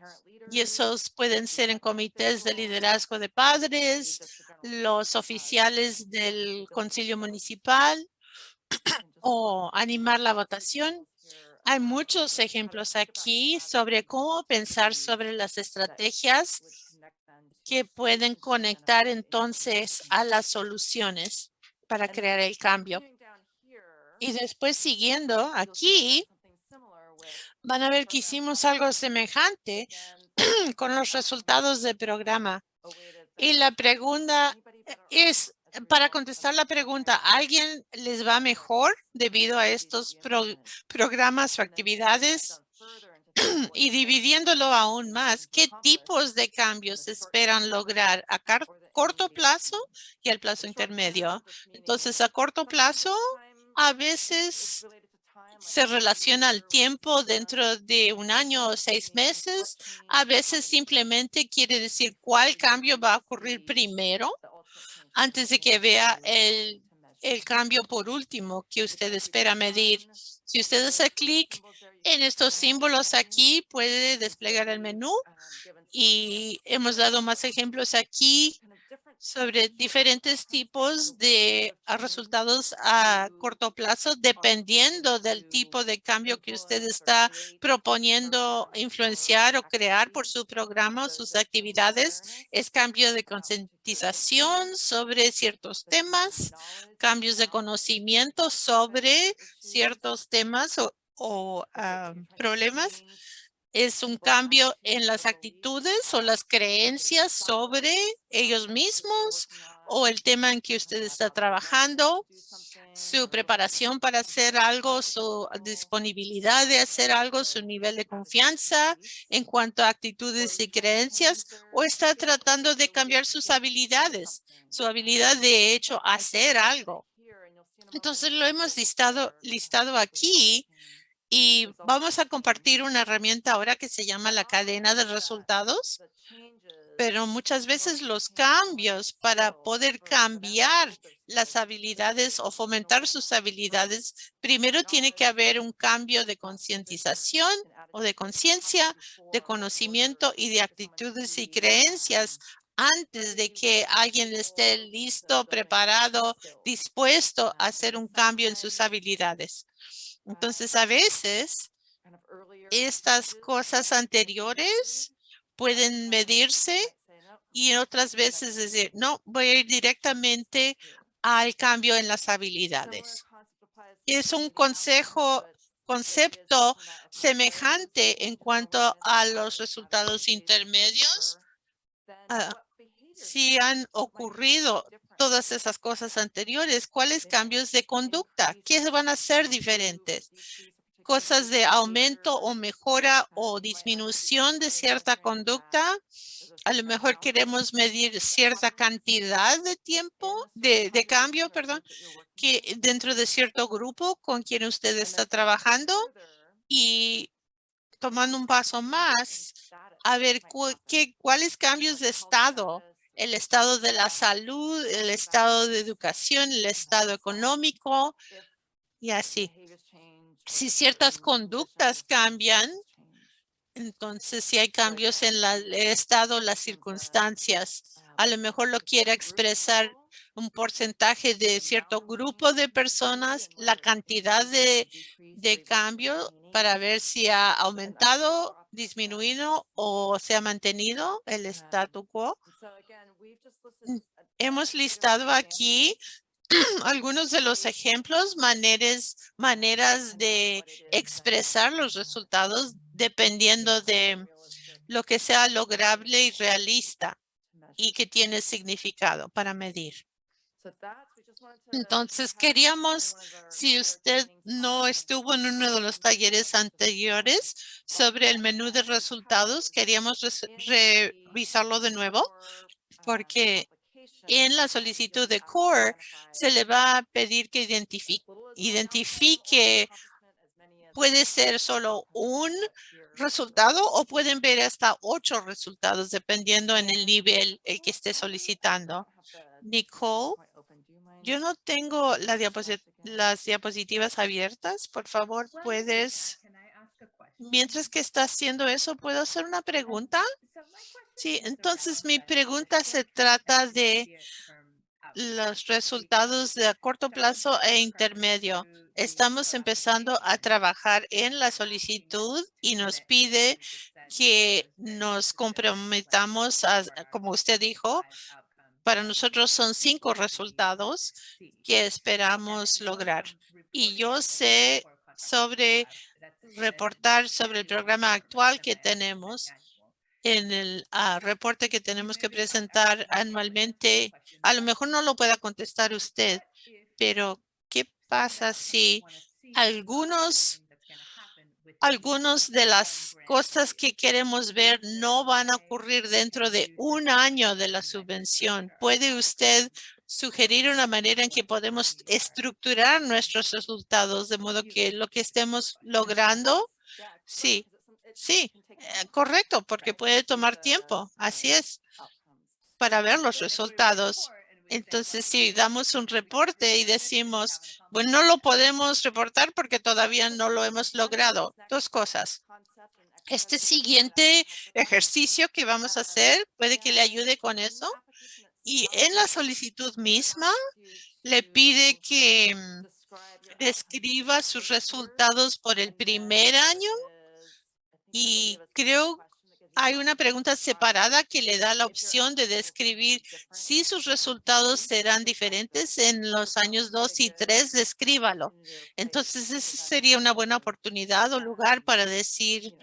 y esos pueden ser en comités de liderazgo de padres, los oficiales del concilio municipal o animar la votación. Hay muchos ejemplos aquí sobre cómo pensar sobre las estrategias que pueden conectar entonces a las soluciones para crear el cambio. Y después siguiendo aquí, van a ver que hicimos algo semejante con los resultados del programa. Y la pregunta es, para contestar la pregunta, ¿alguien les va mejor debido a estos programas o actividades? y dividiéndolo aún más, ¿qué tipos de cambios esperan lograr a corto plazo y al plazo intermedio? Entonces, a corto plazo, a veces se relaciona al tiempo dentro de un año o seis meses. A veces simplemente quiere decir cuál cambio va a ocurrir primero antes de que vea el, el cambio por último que usted espera medir. Si usted hace clic en estos símbolos aquí, puede desplegar el menú y hemos dado más ejemplos aquí sobre diferentes tipos de resultados a corto plazo, dependiendo del tipo de cambio que usted está proponiendo influenciar o crear por su programa o sus actividades. Es cambio de concientización sobre ciertos temas, cambios de conocimiento sobre ciertos temas o, ah, problemas es un cambio en las actitudes o las creencias sobre ellos mismos o el tema en que usted está trabajando, su preparación para hacer algo, su disponibilidad de hacer algo, su nivel de confianza en cuanto a actitudes y creencias, o está tratando de cambiar sus habilidades, su habilidad de hecho hacer algo. Entonces lo hemos listado, listado aquí y vamos a compartir una herramienta ahora que se llama la cadena de resultados. Pero muchas veces los cambios para poder cambiar las habilidades o fomentar sus habilidades, primero tiene que haber un cambio de concientización o de conciencia, de conocimiento y de actitudes y creencias antes de que alguien esté listo, preparado, dispuesto a hacer un cambio en sus habilidades. Entonces, a veces, estas cosas anteriores pueden medirse y otras veces decir, no, voy a ir directamente al cambio en las habilidades. Es un consejo, concepto semejante en cuanto a los resultados intermedios. Si han ocurrido todas esas cosas anteriores, ¿cuáles cambios de conducta? ¿Qué van a ser diferentes? Cosas de aumento o mejora o disminución de cierta conducta. A lo mejor queremos medir cierta cantidad de tiempo, de, de cambio, perdón, que dentro de cierto grupo con quien usted está trabajando y tomando un paso más, a ver qué, cuáles cambios de estado el estado de la salud, el estado de educación, el estado económico y así. Si ciertas conductas cambian, entonces si hay cambios en el estado, las circunstancias, a lo mejor lo quiere expresar un porcentaje de cierto grupo de personas, la cantidad de, de cambio para ver si ha aumentado, disminuido o se ha mantenido el statu quo. Mm, hemos listado aquí algunos de los ejemplos, maneras, maneras de expresar los resultados dependiendo de lo que sea lograble y realista y que tiene significado para medir. Entonces queríamos, si usted no estuvo en uno de los talleres anteriores sobre el menú de resultados, queríamos revisarlo de nuevo porque en la solicitud de CORE se le va a pedir que identifique, identifique puede ser solo un resultado o pueden ver hasta ocho resultados dependiendo en el nivel el que esté solicitando. Nicole, yo no tengo la las diapositivas abiertas. Por favor, puedes, mientras que está haciendo eso, ¿puedo hacer una pregunta? Sí, entonces mi pregunta se trata de los resultados de corto plazo e intermedio. Estamos empezando a trabajar en la solicitud y nos pide que nos comprometamos, a, como usted dijo, para nosotros son cinco resultados que esperamos lograr. Y yo sé sobre reportar sobre el programa actual que tenemos en el ah, reporte que tenemos que presentar anualmente. A lo mejor no lo pueda contestar usted, pero ¿qué pasa si algunos algunos de las cosas que queremos ver no van a ocurrir dentro de un año de la subvención. ¿Puede usted sugerir una manera en que podemos estructurar nuestros resultados de modo que lo que estemos logrando? Sí, sí, eh, correcto, porque puede tomar tiempo. Así es, para ver los resultados. Entonces, si damos un reporte y decimos, bueno, no lo podemos reportar porque todavía no lo hemos logrado. Dos cosas. Este siguiente ejercicio que vamos a hacer puede que le ayude con eso. Y en la solicitud misma le pide que mm, describa sus resultados por el primer año. Y creo hay una pregunta separada que le da la opción de describir si sus resultados serán diferentes en los años 2 y 3, descríbalo. Entonces, esa sería una buena oportunidad o lugar para decir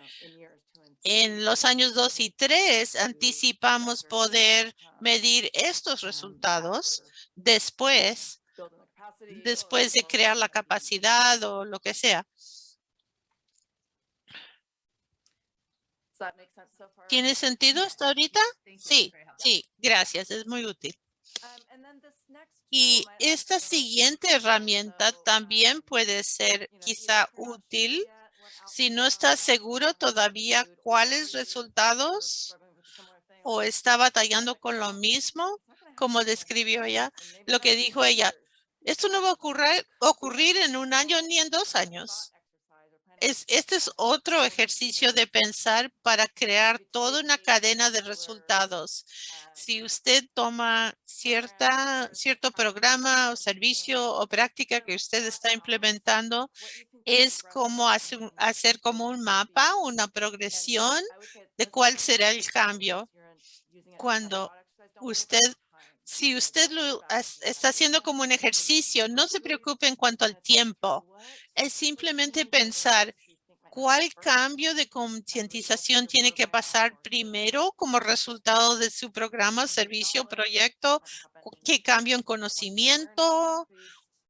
en los años 2 y 3 anticipamos poder medir estos resultados después, después de crear la capacidad o lo que sea. ¿Tiene sentido hasta ahorita? Sí, sí, gracias, es muy útil. Um, y esta siguiente herramienta también puede ser quizá útil si no está seguro todavía cuáles resultados o está batallando con lo mismo, como describió ella, lo que dijo ella. Esto no va a ocurrir, ocurrir en un año ni en dos años este es otro ejercicio de pensar para crear toda una cadena de resultados. Si usted toma cierta, cierto programa o servicio o práctica que usted está implementando, es como hacer como un mapa, una progresión de cuál será el cambio. Cuando usted si usted lo está haciendo como un ejercicio, no se preocupe en cuanto al tiempo. Es simplemente pensar cuál cambio de concientización tiene que pasar primero como resultado de su programa, servicio, proyecto, qué cambio en conocimiento.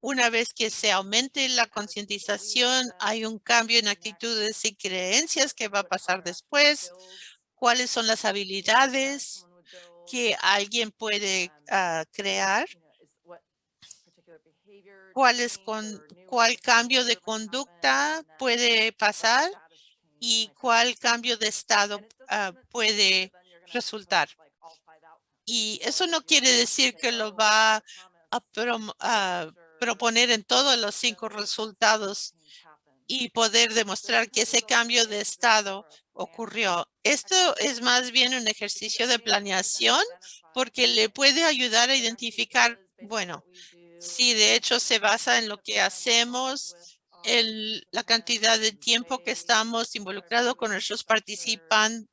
Una vez que se aumente la concientización, hay un cambio en actitudes y creencias que va a pasar después. ¿Cuáles son las habilidades? Que alguien puede ah, crear, cuál, es con, cuál cambio de conducta puede pasar y cuál cambio de estado ah, puede resultar. Y eso no quiere decir que lo va a, a proponer en todos los cinco resultados y poder demostrar que ese cambio de estado ocurrió. Esto es más bien un ejercicio de planeación porque le puede ayudar a identificar, bueno, si de hecho se basa en lo que hacemos, en la cantidad de tiempo que estamos involucrados con nuestros participantes,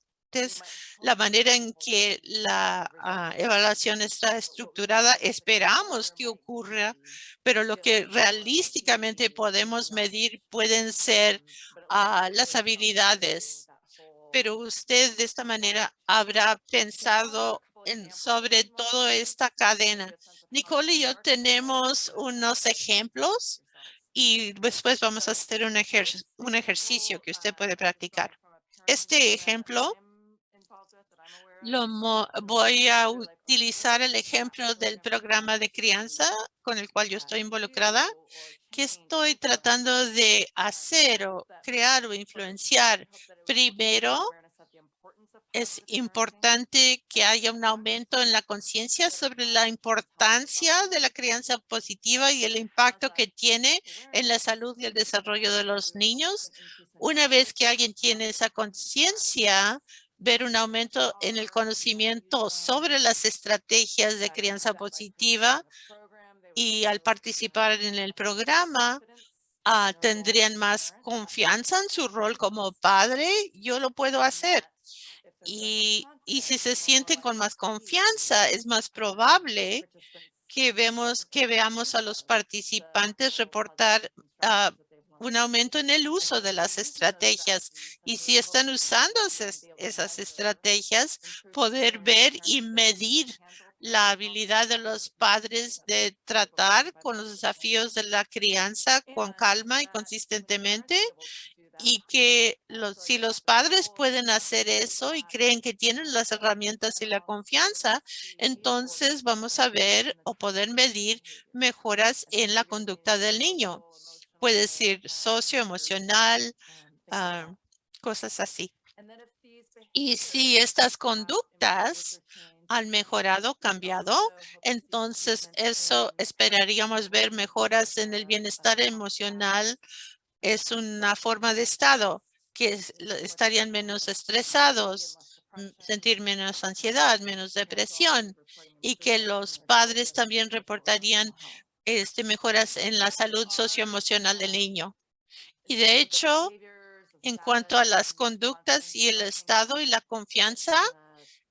la manera en que la ah, evaluación está estructurada, esperamos que ocurra, pero lo que realísticamente podemos medir pueden ser ah, las habilidades. Pero usted de esta manera habrá pensado en, sobre toda esta cadena. Nicole y yo tenemos unos ejemplos y después vamos a hacer un, un ejercicio que usted puede practicar. Este ejemplo lo voy a utilizar el ejemplo del programa de crianza con el cual yo estoy involucrada, que estoy tratando de hacer o crear o influenciar. Primero, es importante que haya un aumento en la conciencia sobre la importancia de la crianza positiva y el impacto que tiene en la salud y el desarrollo de los niños. Una vez que alguien tiene esa conciencia, ver un aumento en el conocimiento sobre las estrategias de crianza positiva y al participar en el programa, ah, tendrían más confianza en su rol como padre. Yo lo puedo hacer. Y, y si se sienten con más confianza, es más probable que vemos que veamos a los participantes reportar uh, un aumento en el uso de las estrategias. Y si están usando esas estrategias, poder ver y medir la habilidad de los padres de tratar con los desafíos de la crianza con calma y consistentemente y que si los padres pueden hacer eso y creen que tienen las herramientas y la confianza, entonces vamos a ver o poder medir mejoras en la conducta del niño puede ser socioemocional, uh, cosas así. Y si estas conductas han mejorado, cambiado, entonces eso esperaríamos ver mejoras en el bienestar emocional. Es una forma de estado que estarían menos estresados, sentir menos ansiedad, menos depresión y que los padres también reportarían este, mejoras en la salud socioemocional del niño. Y de hecho, en cuanto a las conductas y el estado y la confianza,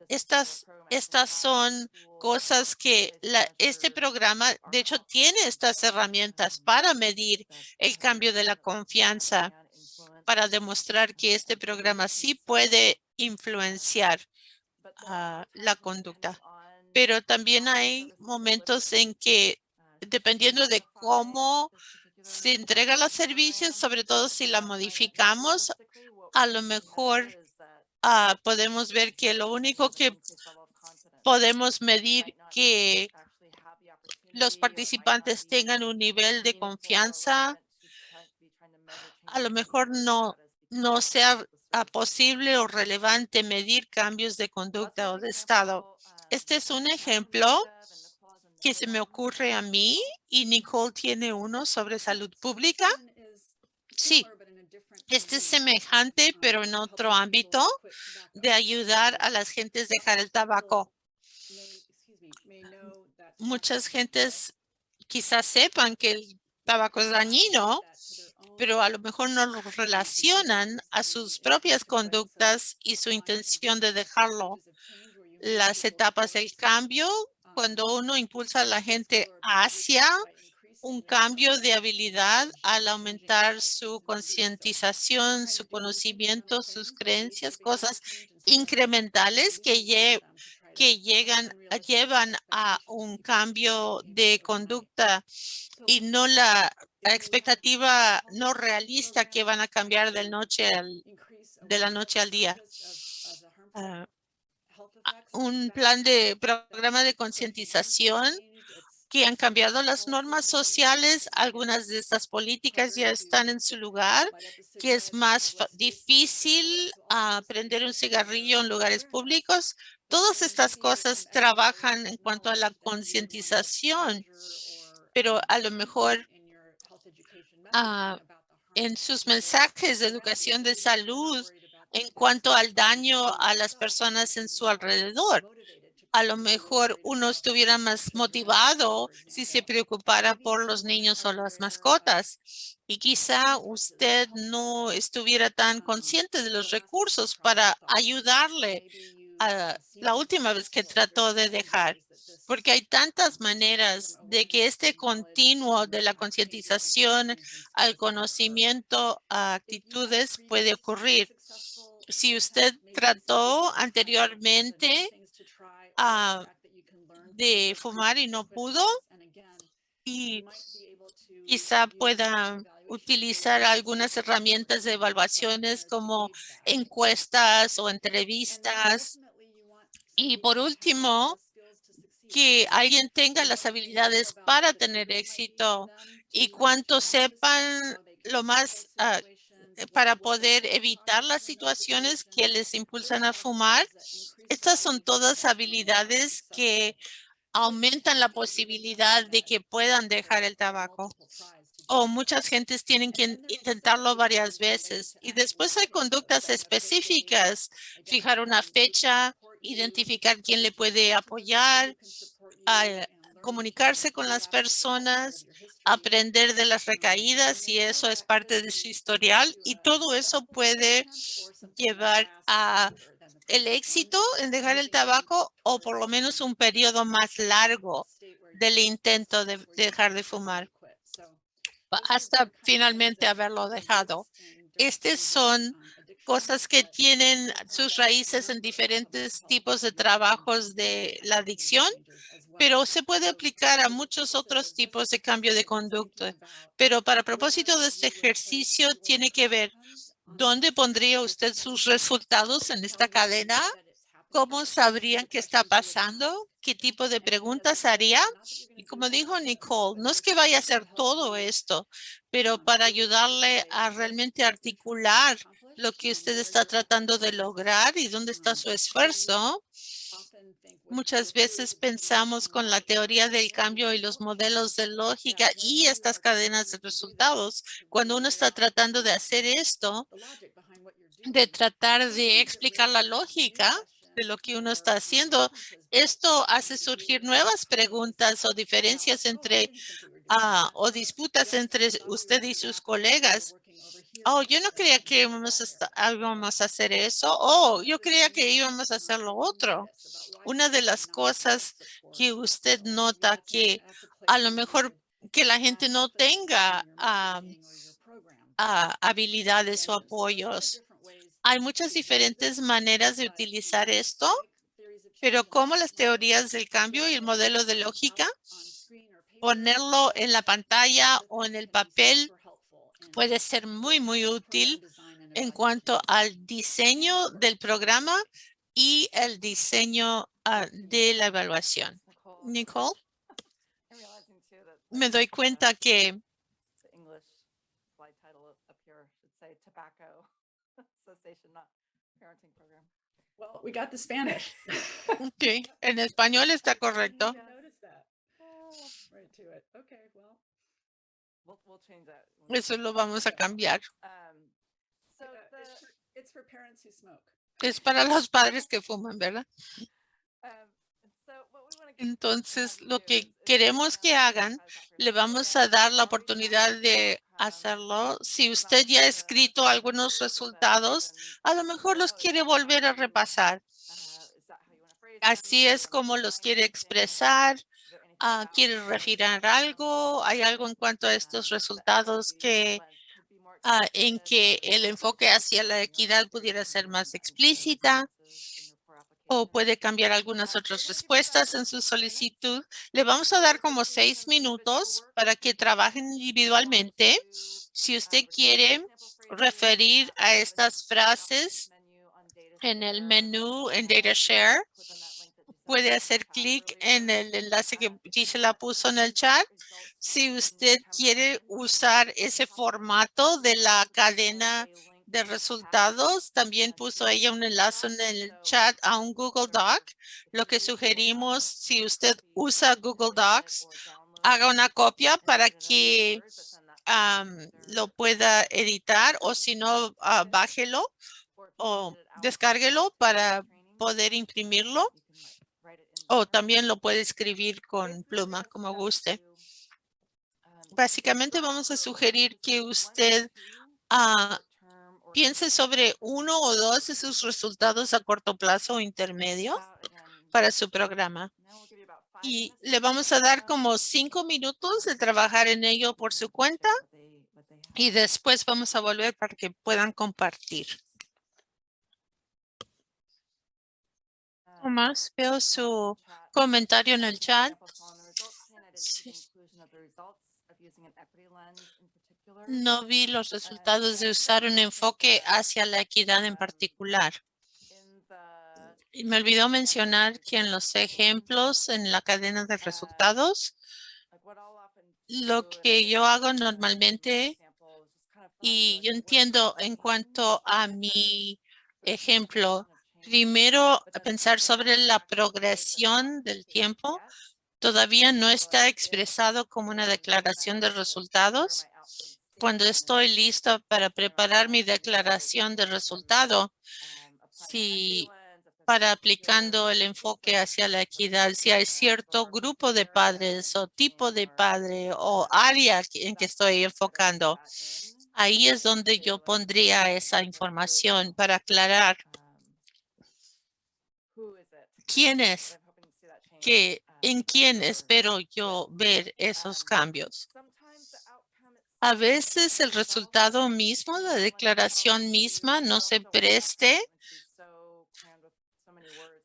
estas, estas son cosas que este programa, de hecho, tiene estas herramientas para medir el cambio de la confianza, para demostrar que este programa sí puede influenciar la conducta. Pero también hay momentos en que dependiendo de cómo se entregan los servicios, sobre todo si la modificamos, a lo mejor ah, podemos ver que lo único que podemos medir que los participantes tengan un nivel de confianza, a lo mejor no, no sea ah, posible o relevante medir cambios de conducta o de estado. Este es un ejemplo que se me ocurre a mí y Nicole tiene uno sobre salud pública. Sí, este es semejante, pero en otro ámbito de ayudar a las gentes a dejar el tabaco. Muchas gentes quizás sepan que el tabaco es dañino, pero a lo mejor no lo relacionan a sus propias conductas y su intención de dejarlo. Las etapas del cambio cuando uno impulsa a la gente hacia un cambio de habilidad al aumentar su concientización, su conocimiento, sus creencias, cosas incrementales que, llegan, llevan a un cambio de conducta y no la, expectativa no realista que van a cambiar de, noche al, de la noche al día. Ah, un plan de programa de concientización que han cambiado las normas sociales. Algunas de estas políticas ya están en su lugar, que es más difícil uh, prender un cigarrillo en lugares públicos. Todas estas cosas trabajan en cuanto a la concientización, pero a lo mejor ah, en sus mensajes de educación de salud en cuanto al daño a las personas en su alrededor. A lo mejor uno estuviera más motivado si se preocupara por los niños o las mascotas. Y quizá usted no estuviera tan consciente de los recursos para ayudarle a la última vez que trató de dejar porque hay tantas maneras de que este continuo de la concientización al conocimiento a actitudes puede ocurrir si usted trató anteriormente ah, de fumar y no pudo y quizá pueda utilizar algunas herramientas de evaluaciones como encuestas o entrevistas. Y por último, que alguien tenga las habilidades para tener éxito y cuanto sepan lo más ah, para poder evitar las situaciones que les impulsan a fumar. Estas son todas habilidades que aumentan la posibilidad de que puedan dejar el tabaco. O muchas gentes tienen que intentarlo varias veces. Y después hay conductas específicas, fijar una fecha, identificar quién le puede apoyar, comunicarse con las personas, aprender de las recaídas y eso es parte de su historial y todo eso puede llevar a el éxito en dejar el tabaco o por lo menos un periodo más largo del intento de dejar de fumar hasta finalmente haberlo dejado. Estas son cosas que tienen sus raíces en diferentes tipos de trabajos de la adicción, pero se puede aplicar a muchos otros tipos de cambio de conducta. Pero para propósito de este ejercicio tiene que ver dónde pondría usted sus resultados en esta cadena, cómo sabrían qué está pasando, qué tipo de preguntas haría. Y como dijo Nicole, no es que vaya a hacer todo esto, pero para ayudarle a realmente articular lo que usted está tratando de lograr y dónde está su esfuerzo. Muchas veces pensamos con la teoría del cambio y los modelos de lógica y estas cadenas de resultados. Cuando uno está tratando de hacer esto, de tratar de explicar la lógica de lo que uno está haciendo, esto hace surgir nuevas preguntas o diferencias entre ah, o disputas entre usted y sus colegas Oh, yo no creía que íbamos a, íbamos a hacer eso. Oh, yo creía que íbamos a hacer lo otro. Una de las cosas que usted nota que a lo mejor que la gente no tenga habilidades o apoyos. Hay muchas diferentes maneras de utilizar esto, pero como las teorías del cambio y el modelo de lógica, ponerlo en la pantalla o en el papel puede ser muy, muy útil en cuanto al diseño del programa y el diseño ah, de la evaluación. Nicole, me doy cuenta que we got the Spanish. okay. en español está correcto. Eso lo vamos a cambiar. Es para los padres que fuman, ¿verdad? Um, Entonces, lo que queremos que hagan, le vamos a dar la oportunidad de hacerlo. Si usted ya ha escrito algunos resultados, a lo mejor los quiere volver a repasar. Así es como los quiere expresar. Ah, ¿Quiere referir algo? ¿Hay algo en cuanto a estos resultados que ah, en que el enfoque hacia la equidad pudiera ser más explícita? O puede cambiar algunas otras respuestas en su solicitud. Le vamos a dar como seis minutos para que trabajen individualmente. Si usted quiere referir a estas frases en el menú en Data Share, puede hacer clic en el enlace que Gisela puso en el chat. Si usted quiere usar ese formato de la cadena de resultados, también puso ella un enlace en el chat a un Google Doc. Lo que sugerimos, si usted usa Google Docs, haga una copia para que lo pueda editar o si no, uh, bájelo o descárguelo para poder imprimirlo o también lo puede escribir con pluma, como guste. Básicamente vamos a sugerir que usted ah, piense sobre uno o dos de sus resultados a corto plazo o intermedio para su programa. Y le vamos a dar como cinco minutos de trabajar en ello por su cuenta y después vamos a volver para que puedan compartir. poco más. Veo su comentario en el chat. Sí. No vi los resultados de usar un enfoque hacia la equidad en particular. Y me olvidó mencionar que en los ejemplos en la cadena de resultados, lo que yo hago normalmente, y yo entiendo en cuanto a mi ejemplo, primero pensar sobre la progresión del tiempo. Todavía no está expresado como una declaración de resultados. Cuando estoy listo para preparar mi declaración de resultado, si para aplicando el enfoque hacia la equidad, si hay cierto grupo de padres o tipo de padre o área en que estoy enfocando, ahí es donde yo pondría esa información para aclarar quién es, que, en quién espero yo ver esos cambios. A veces el resultado mismo, la declaración misma, no se preste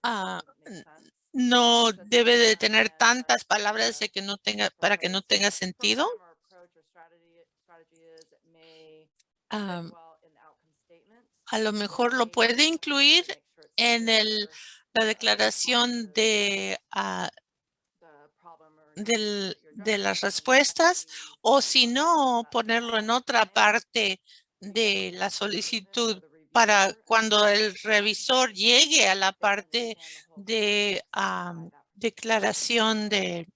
Ah, no debe de tener tantas palabras de que no tenga, para que no tenga sentido. a lo mejor lo puede incluir en el, la declaración de, ah, del, de las respuestas o si no, ponerlo en otra parte de la solicitud para cuando el revisor llegue a la parte de declaración de,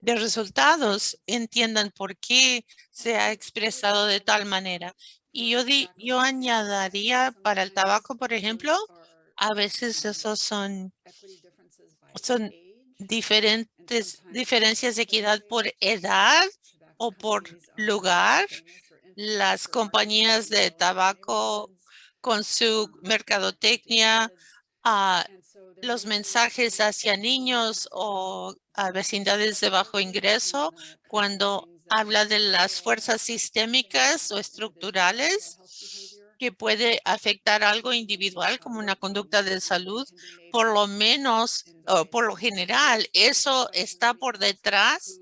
de resultados, entiendan por qué se ha expresado de tal manera. Y yo, di, yo añadiría para el tabaco, por ejemplo, a veces esos son, son diferentes diferencias de equidad por edad o por lugar. Las compañías de tabaco con su mercadotecnia, a los mensajes hacia niños o a vecindades de bajo ingreso cuando habla de las fuerzas sistémicas o estructurales que puede afectar algo individual como una conducta de salud, por lo menos, por lo general, eso está por detrás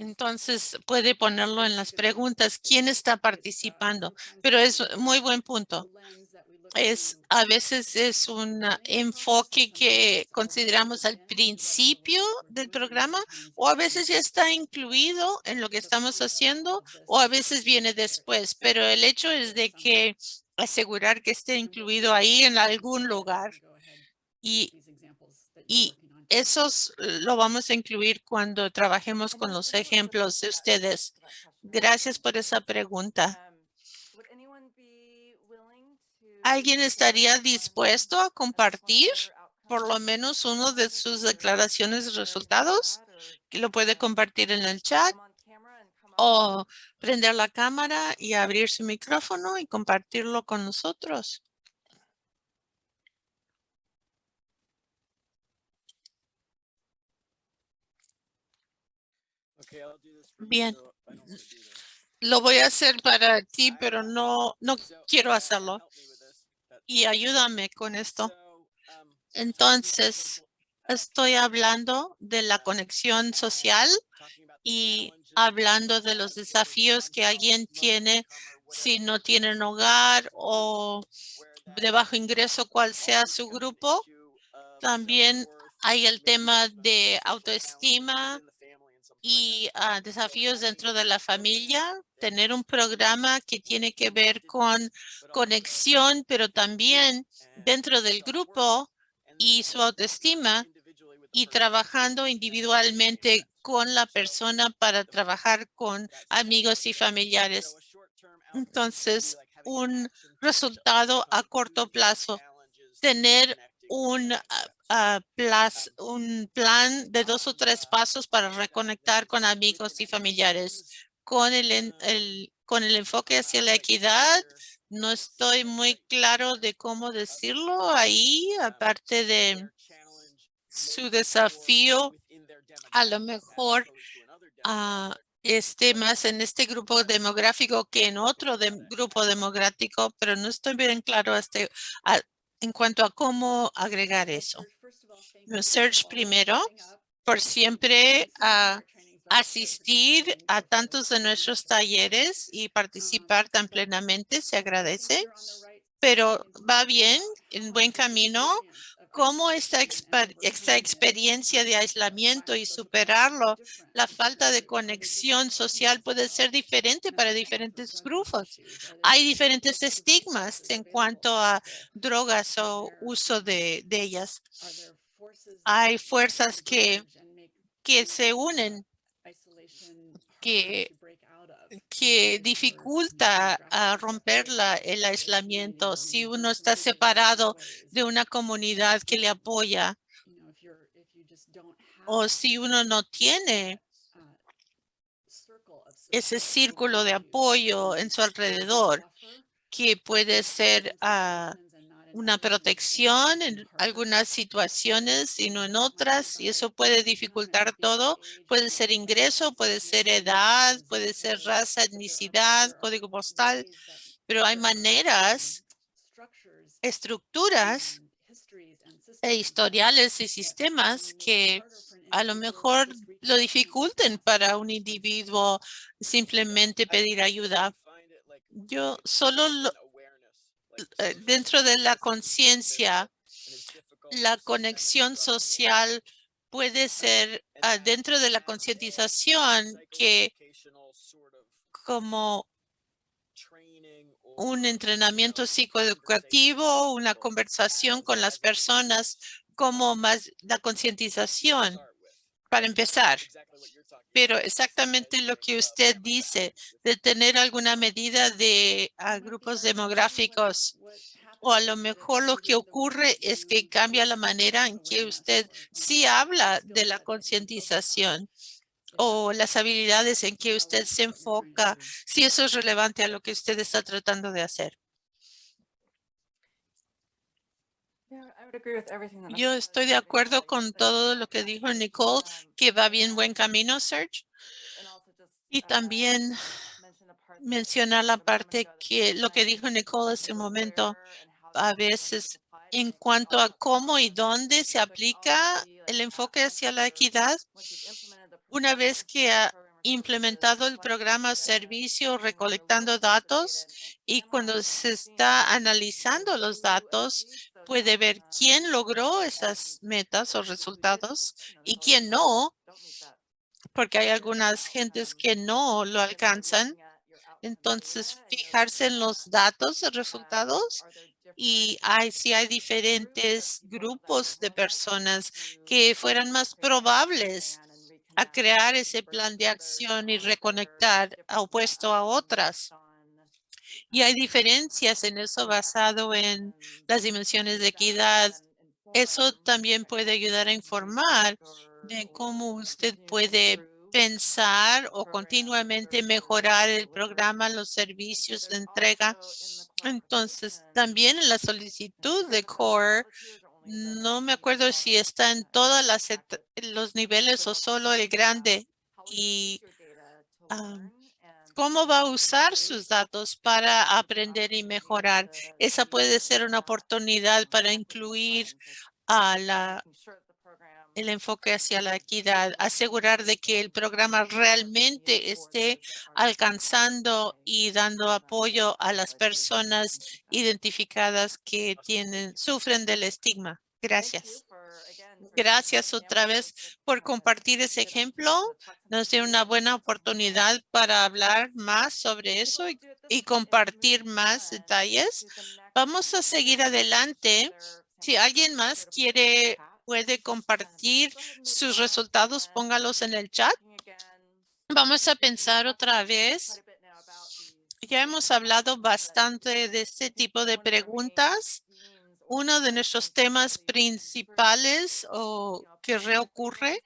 entonces puede ponerlo en las preguntas, ¿quién está participando? Pero es muy buen punto. Es a veces es un enfoque que consideramos al principio del programa o a veces ya está incluido en lo que estamos haciendo o a veces viene después. Pero el hecho es de que asegurar que esté incluido ahí en algún lugar. Y, y esos lo vamos a incluir cuando trabajemos con los ejemplos de ustedes. Gracias por esa pregunta. ¿Alguien estaría dispuesto a compartir por lo menos uno de sus declaraciones de resultados? Lo puede compartir en el chat o prender la cámara y abrir su micrófono y compartirlo con nosotros. Bien. Lo voy a hacer para ti, pero no, no quiero hacerlo. Y ayúdame con esto. Um, Entonces, estoy hablando de la conexión social y hablando de los desafíos que alguien tiene si no tienen hogar o de bajo ingreso, cual sea su grupo. También hay el tema de autoestima y ah, desafíos dentro de la familia, tener un programa que tiene que ver con conexión, pero también dentro del grupo y su autoestima y trabajando individualmente con la persona para trabajar con amigos y familiares. Entonces, un resultado a corto plazo, tener un un plan de dos o tres pasos para reconectar con amigos y familiares. Con el, con el enfoque hacia la equidad, no estoy muy claro de cómo decirlo ahí, aparte de su desafío, a lo mejor uh, esté más en este grupo demográfico que en otro grupo demográfico, pero no estoy bien claro este, en cuanto a cómo agregar eso. Serge primero, por siempre a asistir a tantos de nuestros talleres y participar tan plenamente, se agradece, pero va bien, en buen camino. ¿Cómo esta, esta experiencia de aislamiento y superarlo, la falta de conexión social puede ser diferente para diferentes grupos? Hay diferentes estigmas en cuanto a drogas o uso de, de ellas. Hay fuerzas que, que se unen que- que dificulta a romper la- el aislamiento si uno está separado de una comunidad que le apoya o si uno no tiene ese círculo de apoyo en su alrededor que puede ser una protección en algunas situaciones y no en otras, y eso puede dificultar todo. Puede ser ingreso, puede ser edad, puede ser raza, etnicidad, código postal, pero hay maneras, estructuras e historiales y sistemas que a lo mejor lo dificulten para un individuo simplemente pedir ayuda. Yo solo lo- dentro de la conciencia, la conexión social puede ser ah, dentro de la concientización que como un entrenamiento psicoeducativo, una conversación con las personas, como más la concientización para empezar. Pero exactamente lo que usted dice, de tener alguna medida de ah, grupos demográficos, o a lo mejor lo que ocurre es que cambia la manera en que usted sí habla de la concientización o las habilidades en que usted se enfoca, si eso es relevante a lo que usted está tratando de hacer. Yo estoy de acuerdo con todo lo que dijo Nicole, que va bien buen camino, Serge. Y también mencionar la parte que lo que dijo Nicole hace un momento, a veces en cuanto a cómo y dónde se aplica el enfoque hacia la equidad. Una vez que ha implementado el programa servicio recolectando datos y cuando se está analizando los datos, puede ver quién logró esas metas o resultados y quién no, porque hay algunas gentes que no lo alcanzan. Entonces, fijarse en los datos resultados y hay, si hay diferentes grupos de personas que fueran más probables a crear ese plan de acción y reconectar opuesto a otras. Y hay diferencias en eso basado en las dimensiones de equidad. Eso también puede ayudar a informar de cómo usted puede pensar o continuamente mejorar el programa, los servicios de entrega. Entonces, también en la solicitud de CORE, no me acuerdo si está en et- los niveles o solo el grande. Y cómo va a usar sus datos para aprender y mejorar. Esa puede ser una oportunidad para incluir el enfoque hacia la equidad, asegurar de que el programa realmente esté alcanzando y dando apoyo a las personas identificadas que tienen, sufren del estigma. Gracias. Gracias otra vez por compartir ese ejemplo. Nos dio una buena oportunidad para hablar más sobre eso y, y compartir más detalles. Vamos a seguir adelante. Si alguien más quiere, puede compartir sus resultados, póngalos en el chat. Vamos a pensar otra vez. Ya hemos hablado bastante de este tipo de preguntas. Uno de nuestros temas principales o que reocurre,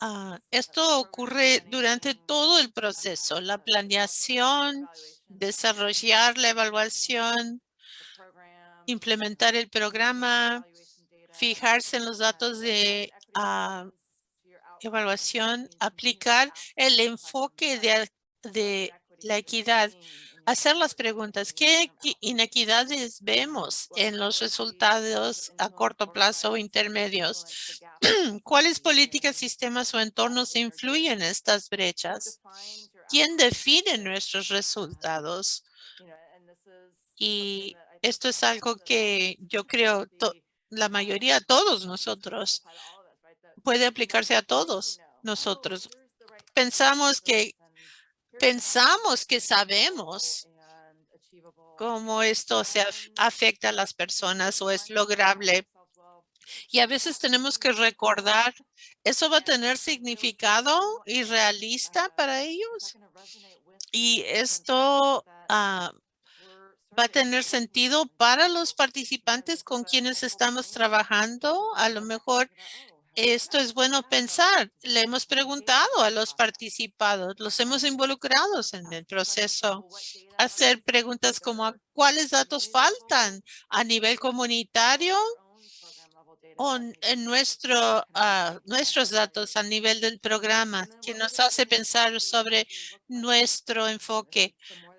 ah, esto ocurre durante todo el proceso, la planeación, desarrollar la evaluación, implementar el programa, fijarse en los datos de ah, evaluación, aplicar el enfoque de, de la equidad hacer las preguntas. ¿Qué equi- inequidades vemos en los resultados a corto plazo o intermedios? ¿Cuáles políticas, sistemas o entornos influyen en estas brechas? ¿Quién define nuestros resultados? Y esto es algo que yo creo la mayoría, todos nosotros, puede aplicarse a todos nosotros. Pensamos que pensamos que sabemos cómo esto se af- afecta a las personas o es lograble. Y a veces tenemos que recordar, ¿eso va a tener significado y realista para ellos? Y esto ah, va a tener sentido para los participantes con quienes estamos trabajando. A lo mejor esto es bueno pensar. Le hemos preguntado a los participados, los hemos involucrado en el proceso. Hacer preguntas como "¿A ¿cuáles datos faltan a nivel comunitario o en nuestro, ah, nuestros datos a nivel del programa que nos hace pensar sobre nuestro enfoque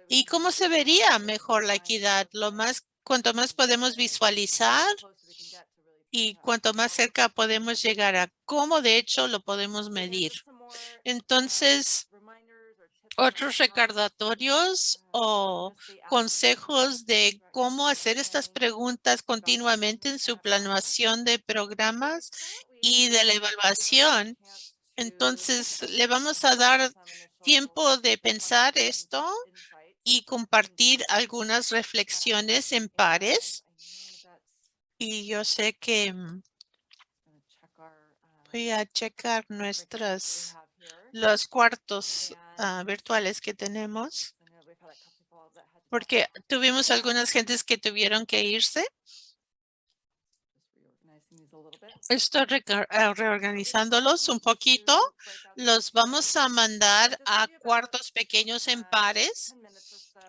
y cómo se vería mejor la equidad. Lo más, cuanto más podemos visualizar y cuanto más cerca podemos llegar a cómo de hecho lo podemos medir. Entonces, otros recordatorios o consejos de cómo hacer estas preguntas continuamente en su planeación de programas y de la evaluación. Entonces, le vamos a dar tiempo de pensar esto y compartir algunas reflexiones en pares. Y yo sé que mm, voy a checar nuestras, los cuartos ah, virtuales que tenemos, porque tuvimos algunas gentes que tuvieron que irse. Estoy reca- ah, reorganizándolos un poquito. Los vamos a mandar a cuartos pequeños en pares.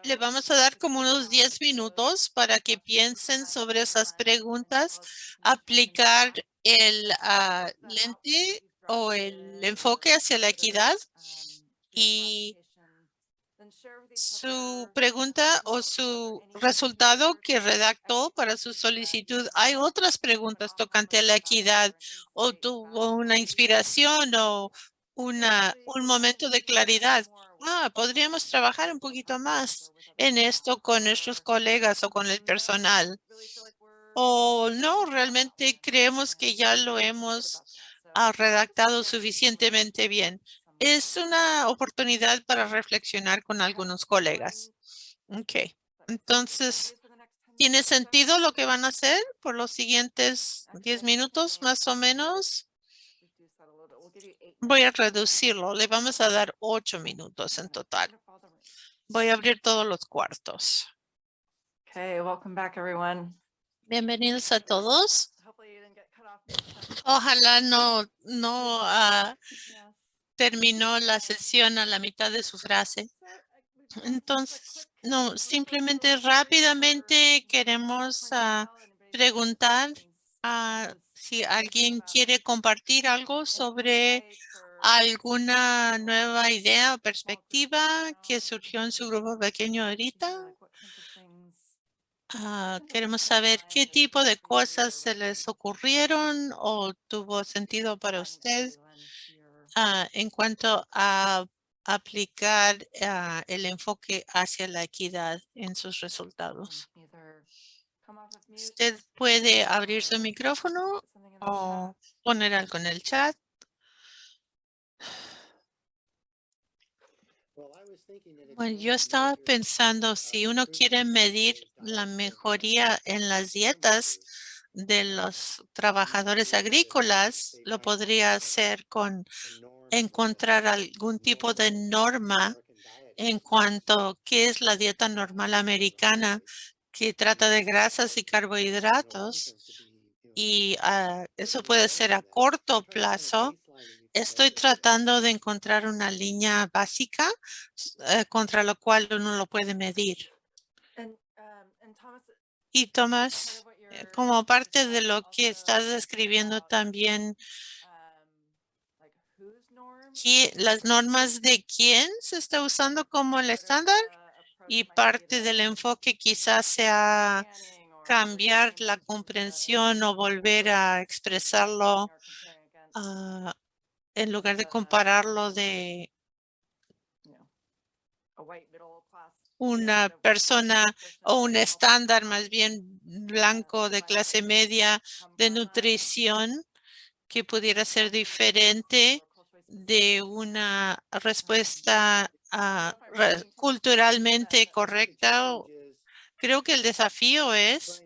Le vamos a dar como unos 10 minutos para que piensen sobre esas preguntas, aplicar el ah, lente o el enfoque hacia la equidad y su pregunta o su resultado que redactó para su solicitud. Hay otras preguntas tocante a la equidad o tuvo una inspiración o una, un momento de claridad. Ah, podríamos trabajar un poquito más en esto con nuestros colegas o con el personal. O no, realmente creemos que ya lo hemos ah, redactado suficientemente bien. Es una oportunidad para reflexionar con algunos colegas. Ok, entonces, ¿tiene sentido lo que van a hacer por los siguientes 10 minutos más o menos? Voy a reducirlo. Le vamos a dar ocho minutos en total. Voy a abrir todos los cuartos. Okay, welcome back, everyone. Bienvenidos a todos. Ojalá no, no Yes. terminó la sesión a la mitad de su frase. Uh, a Entonces, no, simplemente rápidamente queremos everybody preguntar has ah. Si alguien quiere compartir algo sobre alguna nueva idea o perspectiva que surgió en su grupo pequeño ahorita. Ah, queremos saber qué tipo de cosas se les ocurrieron o tuvo sentido para usted ah, en cuanto a aplicar ah, el enfoque hacia la equidad en sus resultados. Usted puede abrir su micrófono o poner algo en el chat. Bueno, yo estaba pensando si uno quiere medir la mejoría en las dietas de los trabajadores agrícolas, lo podría hacer con encontrar algún tipo de norma en cuanto a qué es la dieta normal americana que trata de grasas y carbohidratos y ah, eso puede ser a corto plazo. Estoy tratando de encontrar una línea básica eh, contra la cual uno lo puede medir. Um, Y Tomás, eh, como parte de lo que estás describiendo también, um, like whose norm ¿qui- las normas de quién se está usando como el estándar a Y parte del enfoque quizás sea cambiar la comprensión o volver a expresarlo ah, en lugar de compararlo de una persona o un estándar más bien blanco de clase media de nutrición que pudiera ser diferente de una respuesta re- culturalmente correcta. Creo que el desafío es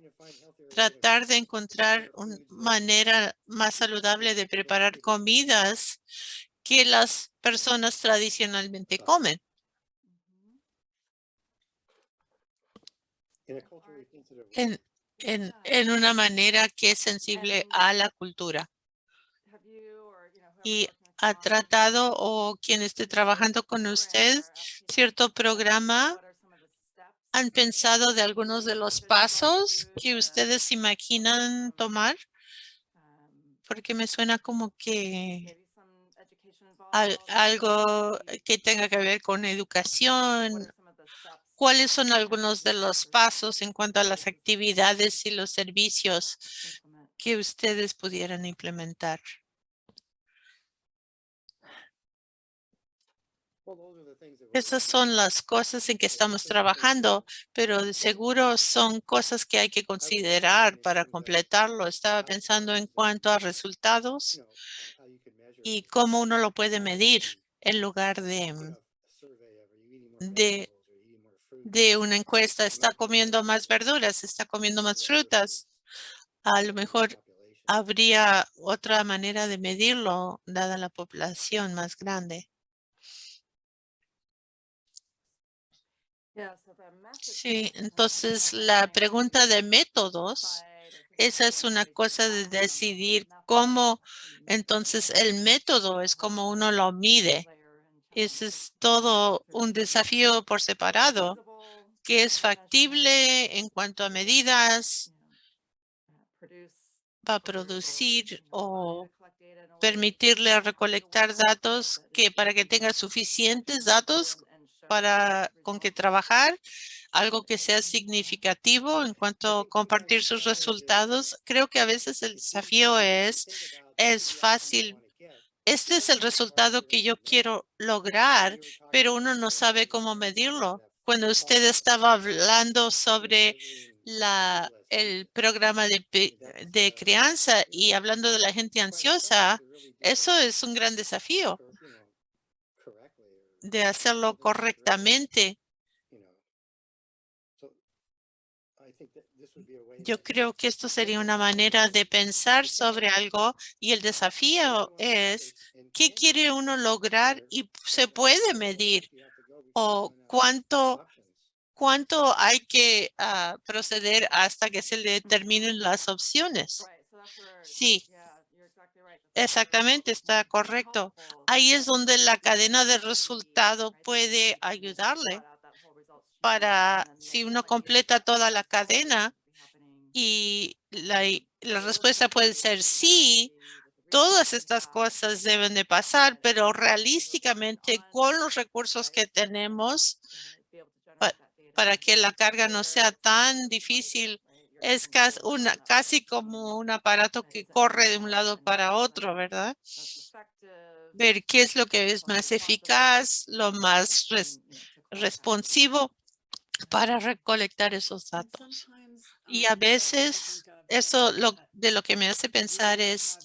tratar de encontrar una manera más saludable de preparar comidas que las personas tradicionalmente comen. En, en, en una manera que es sensible a la cultura. Y ha tratado o quien esté trabajando con usted cierto programa, han pensado de algunos de los pasos que ustedes imaginan tomar, porque me suena como que al- algo que tenga que ver con educación. ¿Cuáles son algunos de los pasos en cuanto a las actividades y los servicios que ustedes pudieran implementar? Esas son las cosas en que estamos trabajando, pero de seguro son cosas que hay que considerar para completarlo. Estaba pensando en cuanto a resultados y cómo uno lo puede medir en lugar de, de, de una encuesta. ¿Está comiendo más verduras? ¿Está comiendo más frutas? A lo mejor habría otra manera de medirlo dada la población más grande. Sí, entonces la pregunta de métodos, esa es una cosa de decidir cómo, entonces el método es como uno lo mide. Ese es todo un desafío por separado, que es factible en cuanto a medidas, va a producir o permitirle recolectar datos que para que tenga suficientes datos para con que trabajar, algo que sea significativo en cuanto a compartir sus resultados. Creo que a veces el desafío es, es fácil. Este es el resultado que yo quiero lograr, pero uno no sabe cómo medirlo. Cuando usted estaba hablando sobre la, el programa de, de crianza y hablando de la gente ansiosa, eso es un gran desafío de hacerlo correctamente. Yo creo que esto sería una manera de pensar sobre algo y el desafío es qué quiere uno lograr y se puede medir o cuánto cuánto hay que ah, proceder hasta que se determinen las opciones. Sí, exactamente, está correcto. Ahí es donde la cadena de resultado puede ayudarle para si uno completa toda la cadena y la, respuesta puede ser sí, todas estas cosas deben de pasar, pero realísticamente con los recursos que tenemos pa- para que la carga no sea tan difícil, es casi, una, casi como un aparato que corre de un lado para otro, ¿verdad? Ver qué es lo que es más eficaz, lo más res- responsivo para recolectar esos datos. Y a veces eso lo, de lo que me hace pensar es,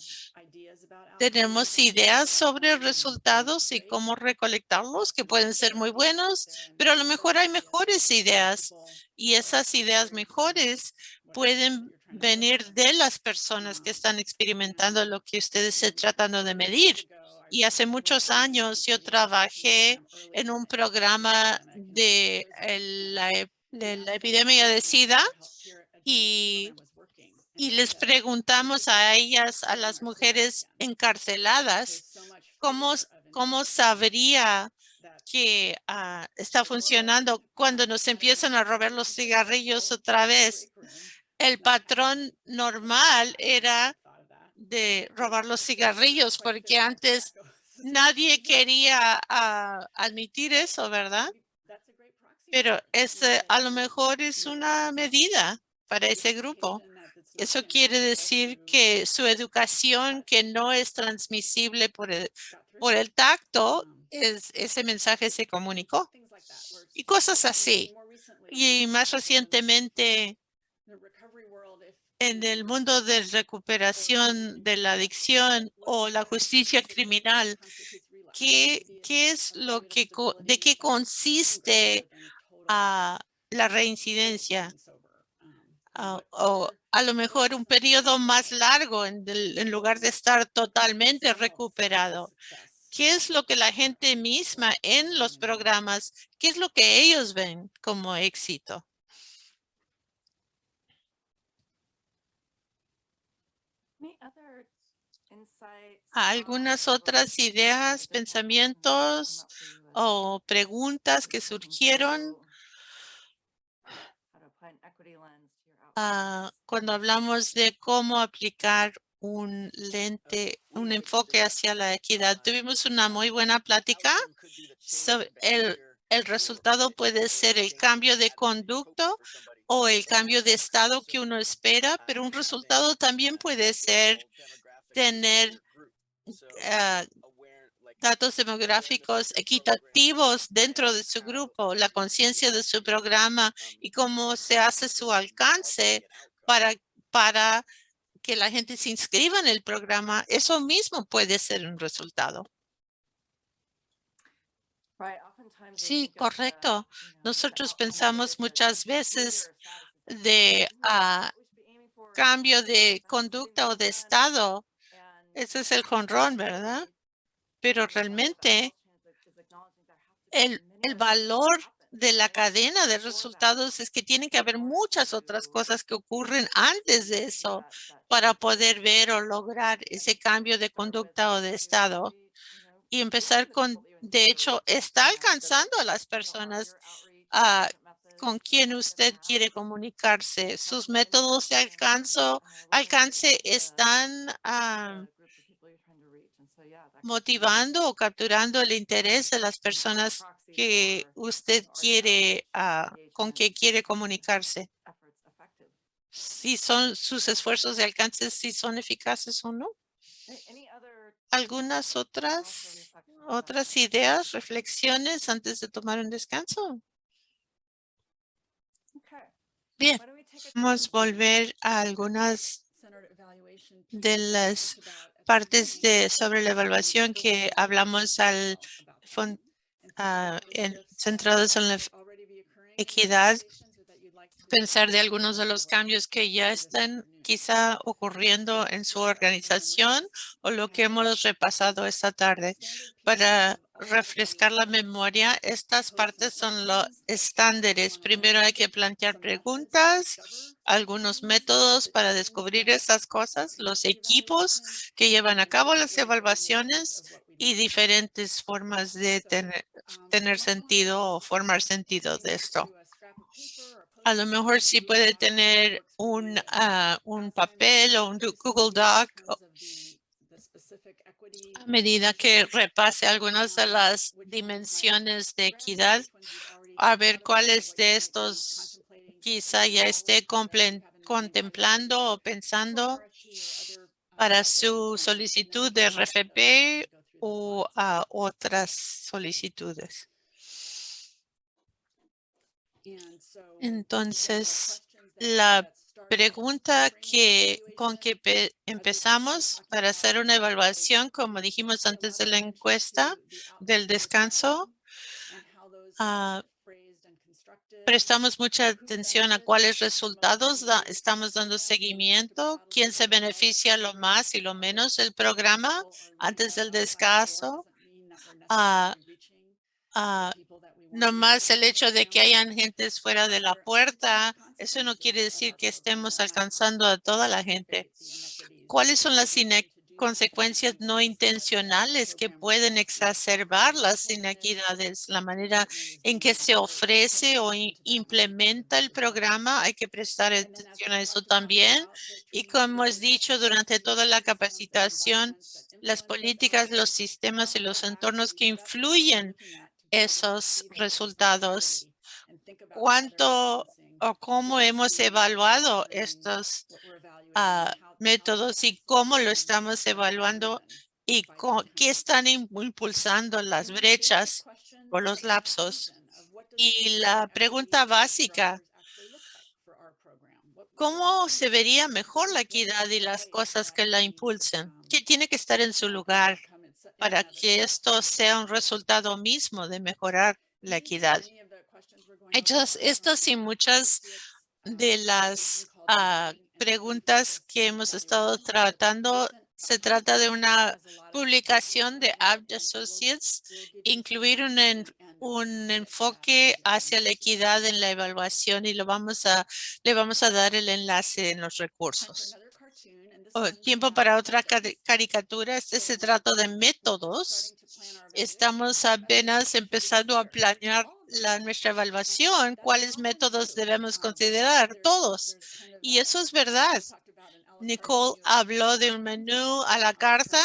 tenemos ideas sobre resultados y cómo recolectarlos que pueden ser muy buenos, pero a lo mejor hay mejores ideas y esas ideas mejores pueden venir de las personas que están experimentando lo que ustedes se tratando de medir. Y hace muchos años yo trabajé en un programa de el- la, ep- de la epidemia de SIDA y, les preguntamos a ellas, a las mujeres encarceladas, cómo, cómo sabría que ah, está funcionando cuando nos empiezan a robar los cigarrillos otra vez. El patrón normal era de robar los cigarrillos porque antes nadie quería ah, admitir eso, ¿verdad? Pero ese a lo mejor es una medida para ese grupo. Eso quiere decir que su educación que no es transmisible por el, por el tacto, es, ese mensaje se comunicó. Y cosas así. Y más recientemente, en el mundo de recuperación de la adicción o la justicia criminal, ¿qué, es lo que, de qué consiste la reincidencia? Ah, o a lo mejor un periodo más largo en lugar de estar totalmente recuperado. ¿Qué es lo que la gente misma en los programas, qué es lo que ellos ven como éxito? Algunas otras ideas, pensamientos o preguntas que surgieron Ah, cuando hablamos de cómo aplicar un lente, un enfoque hacia la equidad. Tuvimos una muy buena plática. el, el resultado puede ser el cambio de conducto o el cambio de estado que uno espera, pero un resultado también puede ser tener ah, datos demográficos equitativos dentro de su grupo, la conciencia de su programa y cómo se hace su alcance para, para que la gente se inscriba en el programa. Eso mismo puede ser un resultado. Sí, correcto. Nosotros pensamos muchas veces de ah, cambio de conducta o de estado. Ese es el jonrón, ¿verdad? pero realmente el, el valor de la cadena de resultados es que tiene que haber muchas otras cosas que ocurren antes de eso para poder ver o lograr ese cambio de conducta o de estado. Y empezar con, de hecho, está alcanzando a las personas ah, con quien usted quiere comunicarse. Sus métodos de alcanzo, alcance están ah, motivando o capturando el interés de las personas que usted quiere, ah, con que quiere comunicarse. Si son sus esfuerzos de alcance, si son eficaces o no. ¿Algunas otras, otras ideas, reflexiones antes de tomar un descanso? Bien, vamos a volver a algunas de las partes de sobre la evaluación que hablamos al uh, centrados en la equidad, pensar de algunos de los cambios que ya están quizá ocurriendo en su organización o lo que hemos repasado esta tarde. Para refrescar la memoria, estas partes son los estándares. Primero hay que plantear preguntas, algunos métodos para descubrir esas cosas, los equipos que llevan a cabo las evaluaciones y diferentes formas de tener, tener sentido o formar sentido de esto. A lo mejor sí puede tener un, ah, un papel o un Google Doc a medida que repase algunas de las dimensiones de equidad, a ver cuáles de estos quizá ya esté contemplando o pensando para su solicitud de RFP o a otras solicitudes. Entonces, la pregunta que con que empezamos para hacer una evaluación, como dijimos antes de la encuesta del descanso, uh, prestamos mucha atención a cuáles resultados estamos dando seguimiento, quién se beneficia lo más y lo menos del programa antes del descanso. Uh, no más el hecho de que hayan gentes fuera de la puerta, eso no quiere decir que estemos alcanzando a toda la gente. ¿Cuáles son las consecuencias no intencionales que pueden exacerbar las inequidades? La manera en que se ofrece o implementa el programa, hay que prestar atención a eso también. Y como hemos dicho durante toda la capacitación, las políticas, los sistemas y los entornos que influyen esos resultados. cuánto o cómo hemos evaluado estos ah, métodos y cómo lo estamos evaluando y qué están im- impulsando las brechas o los lapsos. Y la pregunta básica, ¿cómo se vería mejor la equidad y las cosas que la impulsan? ¿Qué tiene que estar en su lugar para que esto sea un resultado mismo de mejorar la equidad? Hechas estas y muchas de las ah, preguntas que hemos estado tratando, se trata de una publicación de Abt Associates, incluir un, un enfoque hacia la equidad en la evaluación y lo vamos a, le vamos a dar el enlace en los recursos. Tiempo para otra cari- caricatura. Este se trata de métodos. Estamos apenas empezando a planear la, nuestra evaluación. ¿Cuáles métodos debemos considerar? Todos. Y eso es verdad. Nicole habló de un menú a la carta.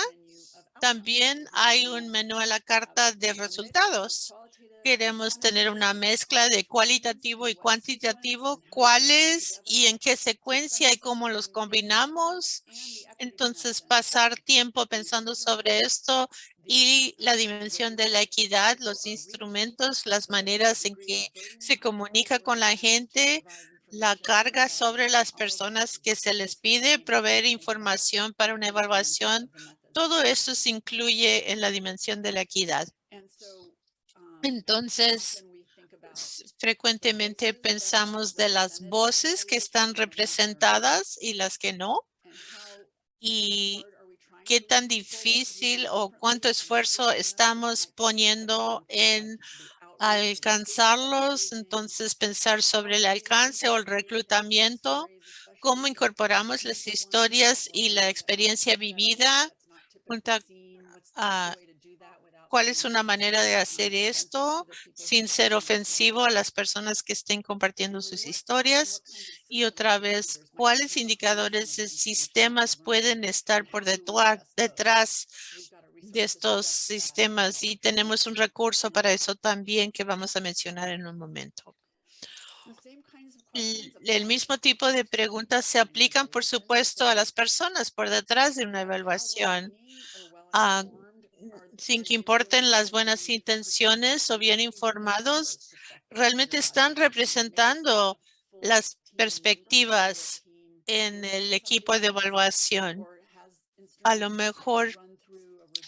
También hay un menú a la carta de resultados. Queremos tener una mezcla de cualitativo y cuantitativo. ¿Cuáles y en qué secuencia y cómo los combinamos? Entonces, pasar tiempo pensando sobre esto y la dimensión de la equidad, los instrumentos, las maneras en que se comunica con la gente, la carga sobre las personas que se les pide proveer información para una evaluación. Todo eso se incluye en la dimensión de la equidad. Entonces, s- frecuentemente pensamos de las voces que están representadas y las que no. Y qué tan difícil o cuánto esfuerzo estamos poniendo en alcanzarlos. Entonces, pensar sobre el alcance o el reclutamiento, cómo incorporamos las historias y la experiencia vivida, junta- a cuál es una manera de hacer esto sin ser ofensivo a las personas que estén compartiendo sus historias. Y otra vez, ¿cuáles indicadores de sistemas pueden estar por detrás de estos sistemas? Y tenemos un recurso para eso también que vamos a mencionar en un momento. El, mismo tipo de preguntas se aplican, por supuesto, a las personas por detrás de una evaluación. Ah, sin que importen las buenas intenciones o bien informados, realmente están representando las perspectivas en el equipo de evaluación. A lo mejor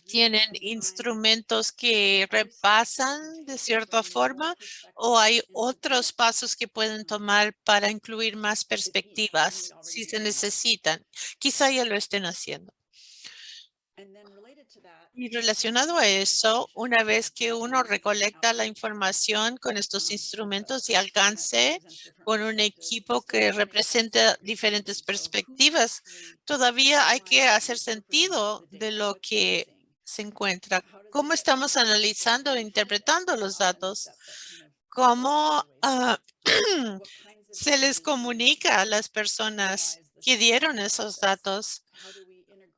tienen instrumentos que repasan de cierta forma o hay otros pasos que pueden tomar para incluir más perspectivas si se necesitan. Quizá ya lo estén haciendo. Y relacionado a eso, una vez que uno recolecta la información con estos instrumentos y alcance con un equipo que representa diferentes perspectivas, todavía hay que hacer sentido de lo que se encuentra. ¿Cómo estamos analizando e interpretando los datos? ¿Cómo ah, se les comunica a las personas que dieron esos datos?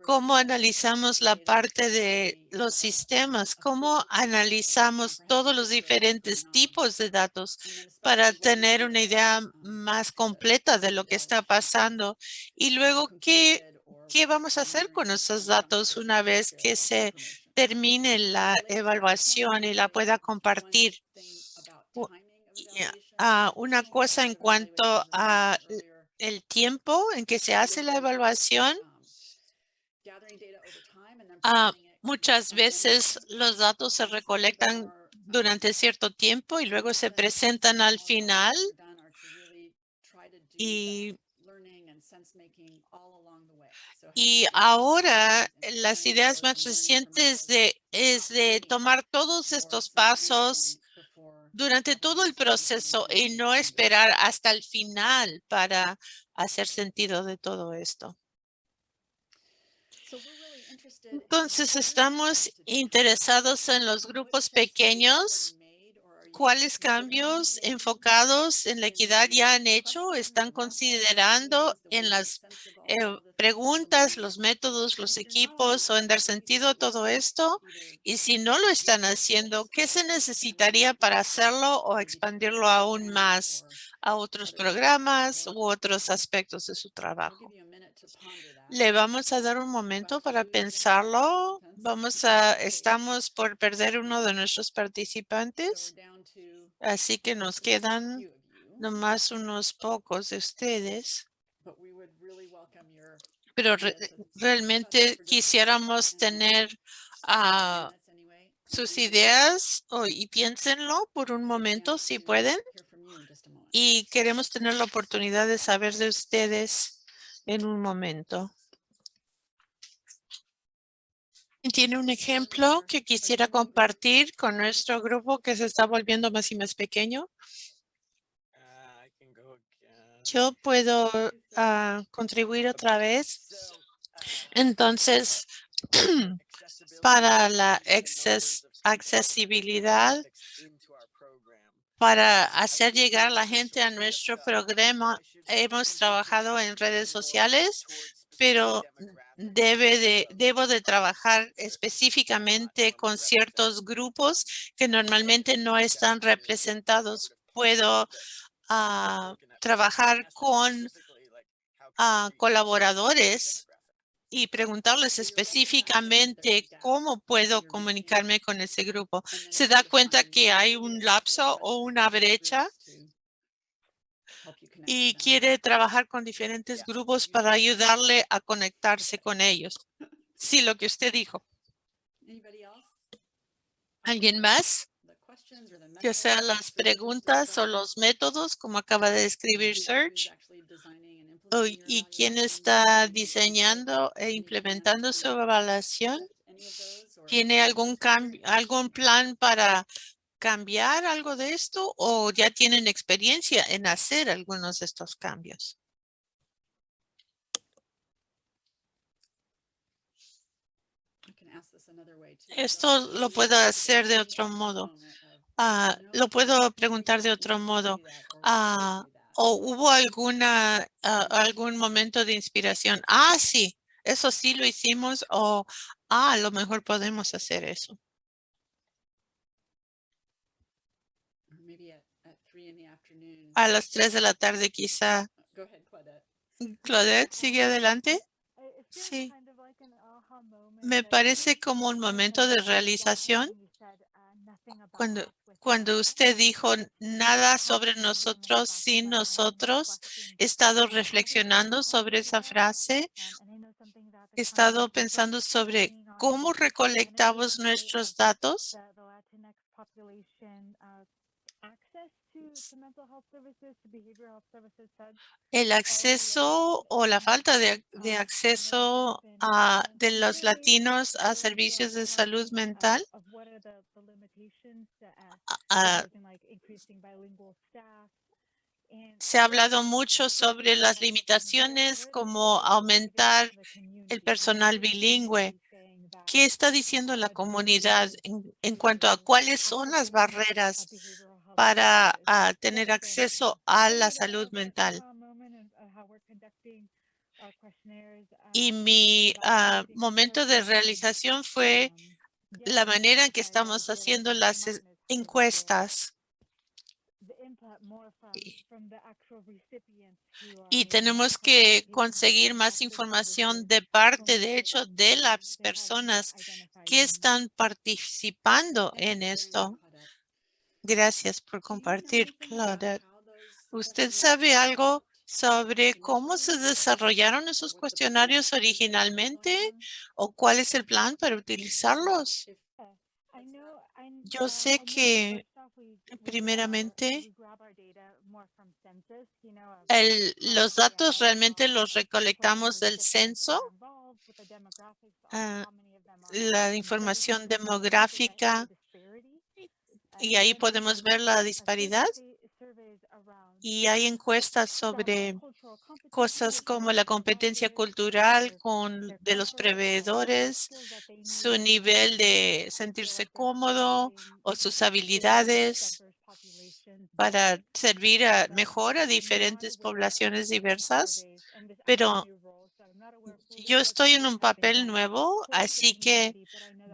¿Cómo analizamos la parte de los sistemas? ¿Cómo analizamos todos los diferentes tipos de datos para tener una idea más completa de lo que está pasando? Y luego, ¿qué, qué vamos a hacer con esos datos una vez que se termine la evaluación y la pueda compartir? Ah, una cosa en cuanto a el tiempo en que se hace la evaluación. Ah, muchas veces los datos se recolectan durante cierto tiempo y luego se presentan al final y ahora las ideas más recientes es de tomar todos estos pasos durante todo el proceso y no esperar hasta el final para hacer sentido de todo esto. Entonces, estamos interesados en los grupos pequeños. ¿Cuáles cambios enfocados en la equidad ya han hecho? ¿Están considerando en las eh, preguntas, los métodos, los equipos o en dar sentido a todo esto. Y si no lo están haciendo, ¿qué se necesitaría para hacerlo o expandirlo aún más a otros programas u otros aspectos de su trabajo? Le vamos a dar un momento para pensarlo. Vamos a, estamos por perder uno de nuestros participantes, así que nos quedan nomás unos pocos de ustedes. Pero re- realmente quisiéramos tener ah, sus ideas o- y piénsenlo por un momento si pueden. Y queremos tener la oportunidad de saber de ustedes en un momento. ¿Tiene un ejemplo que quisiera compartir con nuestro grupo que se está volviendo más y más pequeño? Again. Yo puedo ah, contribuir otra vez. Entonces, para la acces- accesibilidad, para hacer llegar a la gente a nuestro programa, hemos trabajado en redes sociales, pero debe de, debo de trabajar específicamente con ciertos grupos que normalmente no están representados. Puedo ah, trabajar con ah, colaboradores y preguntarles específicamente cómo puedo comunicarme con ese grupo. ¿Se da cuenta que hay un lapso o una brecha? Y quiere trabajar con diferentes grupos para ayudarle a conectarse con ellos. Sí, lo que usted dijo. ¿Alguien más? Ya sea las preguntas o los métodos, como acaba de describir Serge. o- ¿Y quién está diseñando e implementando su evaluación? ¿Tiene algún cambio, algún plan para cambiar algo de esto o ya tienen experiencia en hacer algunos de estos cambios? Esto lo puedo hacer de otro modo. Ah, lo puedo preguntar de otro modo. Ah, ¿O hubo alguna, ah, algún momento de inspiración? Ah, sí, eso sí lo hicimos o ah, a lo mejor podemos hacer eso. A las tres de la tarde quizá. Claudette, sigue adelante. Sí. Me parece como un momento de realización cuando, cuando usted dijo nada sobre nosotros sin nosotros. He estado reflexionando sobre esa frase. He estado pensando sobre cómo recolectamos nuestros datos. El acceso o la falta de, de acceso a, de los latinos a servicios de salud mental. Se ha hablado mucho sobre las limitaciones como aumentar el personal bilingüe. ¿Qué está diciendo la comunidad en, en cuanto a cuáles son las barreras para ah, tener acceso a la salud mental? Y mi ah, momento de realización fue la manera en que estamos haciendo las es- encuestas. Y tenemos que conseguir más información de parte, de hecho, de las personas que están participando en esto. Gracias por compartir, Claudette. ¿Usted sabe algo sobre cómo se desarrollaron esos cuestionarios originalmente o cuál es el plan para utilizarlos? Yo sé que primeramente el, los datos realmente los recolectamos del censo, ah, la información demográfica y ahí podemos ver la disparidad. Y hay encuestas sobre cosas como la competencia cultural con de los proveedores, su nivel de sentirse cómodo o sus habilidades para servir a, mejor a diferentes poblaciones diversas. Pero yo estoy en un papel nuevo, así que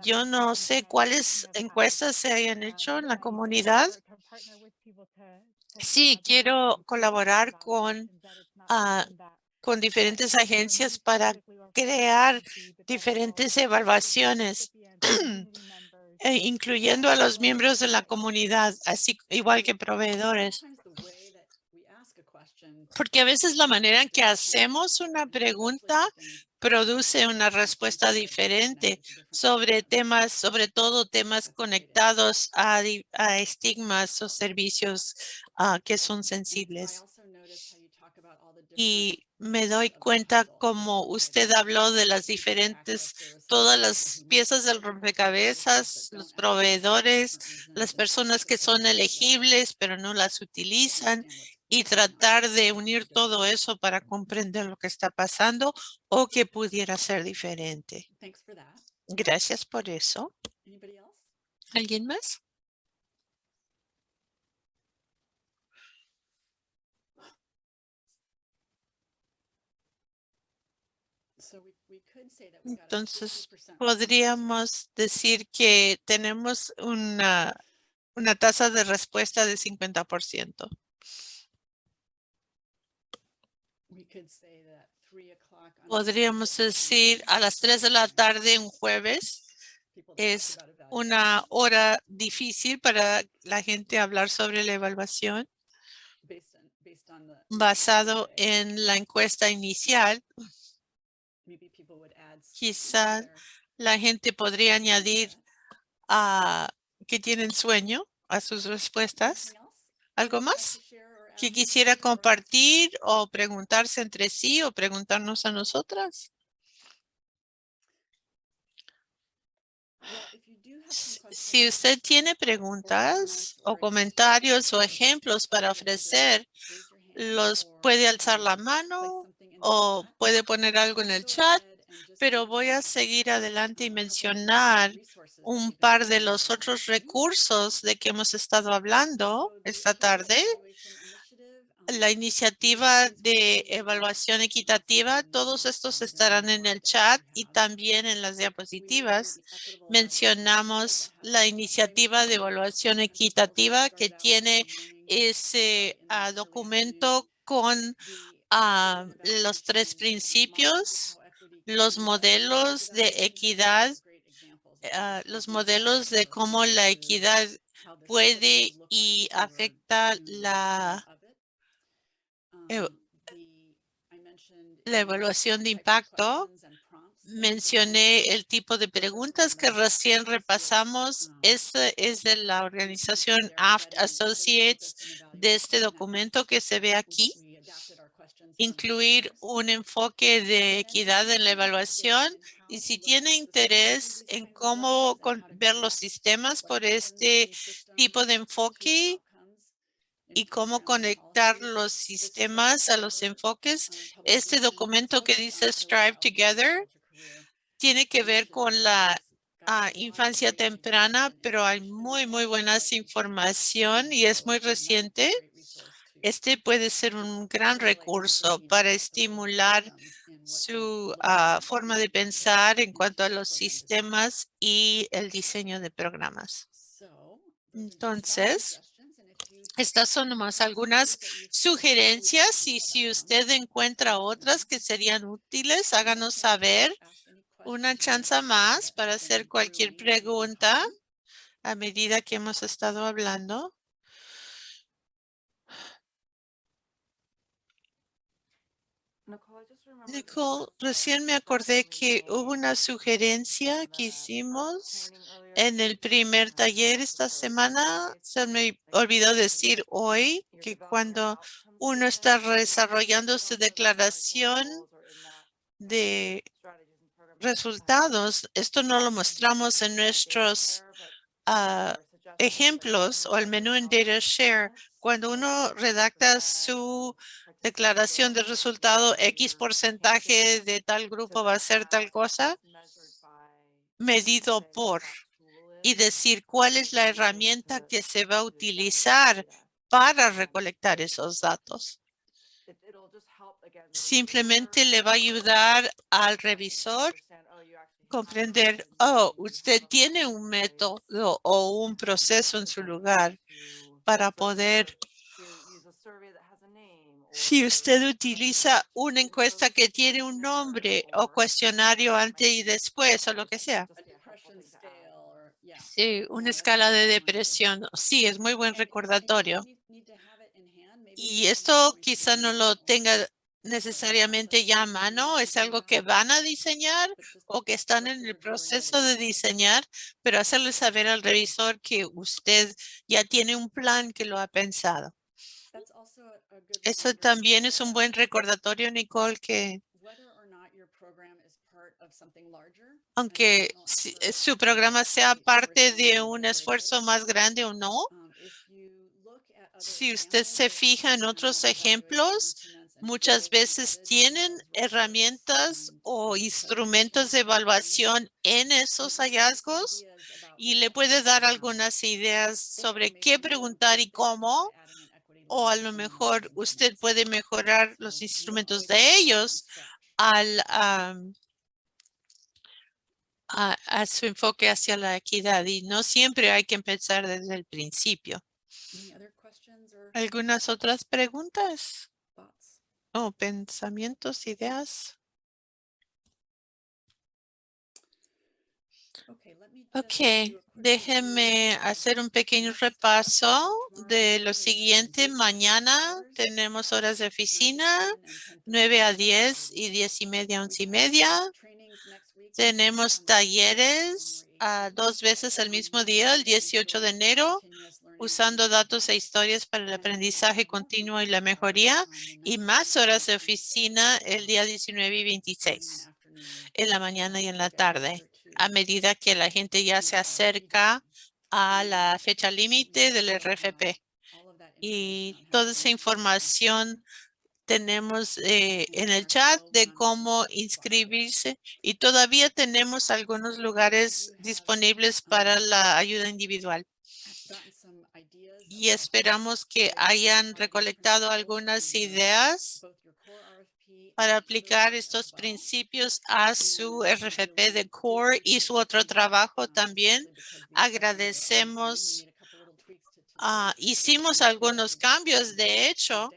yo no sé cuáles encuestas se hayan hecho en la comunidad. Sí, quiero colaborar con, ah, con diferentes agencias para crear diferentes evaluaciones, e incluyendo a los miembros de la comunidad, así igual que proveedores. Porque a veces la manera en que hacemos una pregunta produce una respuesta diferente sobre temas, sobre todo temas conectados a, estigmas o servicios ah, que son sensibles. Y me doy cuenta como usted habló de las diferentes, todas las piezas del rompecabezas, los proveedores, las personas que son elegibles pero no las utilizan y tratar de unir todo eso para comprender lo que está pasando o que pudiera ser diferente. Gracias por eso. ¿Alguien más? Entonces, 50% Podríamos decir que tenemos una, una tasa de respuesta de 50%. Podríamos decir a las 3 de la tarde un jueves es una hora difícil para la gente hablar sobre la evaluación basado en la encuesta inicial. Maybe people would add sleep Quizá there. la gente podría añadir a que tienen sueño a sus respuestas. ¿Algo más que quisiera compartir o preguntarse entre sí o preguntarnos a nosotras? Si usted tiene preguntas o comentarios o ejemplos para ofrecer, los puede alzar la mano o puede poner algo en el chat, pero voy a seguir adelante y mencionar un par de los otros morning. recursos de que hemos estado hablando esta tarde. La iniciativa de evaluación equitativa, todos estos estarán en el chat y también en las diapositivas. Mencionamos la iniciativa de evaluación equitativa que tiene ese ah, documento con ah, los tres principios, los modelos de equidad, ah, los modelos de cómo la equidad puede y afecta la, la in the evaluación de impacto. Mencioné el tipo de preguntas que the recién repasamos. um, Este es de la organización AFT Associates de este documento que se ve aquí. Incluir un enfoque de equidad en la evaluación y si tiene interés en cómo ver los sistemas por este tipo de enfoque y cómo conectar los sistemas a los enfoques. Este documento que dice Strive Together tiene que ver con la ah, infancia temprana, pero hay muy, muy buenas información y es muy reciente. Este puede ser un gran recurso para estimular su ah, forma de pensar en cuanto a los sistemas y el diseño de programas. Entonces, Estas son nomás algunas sugerencias y si usted encuentra otras que serían útiles, háganos saber una chance más para hacer cualquier pregunta a medida que hemos estado hablando. Nicole, recién me acordé que hubo una sugerencia que hicimos en el primer taller esta semana. Se me olvidó decir hoy que cuando uno está desarrollando su declaración de resultados, esto no lo mostramos en nuestros that ejemplos o el menú en Data Share. Cuando uno redacta su declaración de resultado, X porcentaje de tal grupo va a ser tal cosa, medido por, y decir cuál es la herramienta que se va a utilizar para recolectar esos datos. simplemente le va a ayudar al revisor comprender, oh, usted tiene un método o un proceso en su lugar para poder, si usted utiliza una encuesta que tiene un nombre o cuestionario antes y después o lo que sea. Sí, una escala de depresión. Sí, es muy buen recordatorio. Y esto quizá no lo tenga necesariamente ya a mano, es algo que van a diseñar o que están en el proceso de diseñar, pero hacerle saber al revisor que usted ya tiene un plan que lo ha pensado. Eso también es un buen recordatorio, Nicole, que aunque su programa sea parte de un esfuerzo más grande o no, um, si usted se fija en otros ejemplos, muchas veces tienen herramientas um, o instrumentos de evaluación en esos hallazgos y le puede dar algunas ideas sobre qué preguntar y cómo, o a lo mejor usted puede mejorar los don't instrumentos de ellos al a, a su enfoque hacia la equidad y no siempre hay que empezar desde el principio. ¿Algunas otras preguntas o pensamientos, ideas? Ok, déjenme hacer un pequeño repaso de lo siguiente. Mañana tenemos horas de 9 to oficina, 10 and 10:30 9 a to 10 11:30. y 10 y media, We 11 y media. Tenemos on the 18th, talleres 18th, dos veces el mismo día, el using 18 de enero, usando datos e historias para el aprendizaje continuo y la mejoría y 19th más horas de 26th oficina el día of 19 y morning and 26 afternoon, en la mañana y en la tarde, a medida que la gente ya se acerca a la fecha límite del RFP. Y toda to esa información tenemos eh, en el chat 12 de cómo inscribirse y todavía tenemos algunos lugares disponibles para la ayuda individual y esperamos que hayan recolectado algunas ideas para aplicar estos principios a su RFP de Core y su otro trabajo también. Agradecemos. Ah, hicimos algunos cambios, de hecho,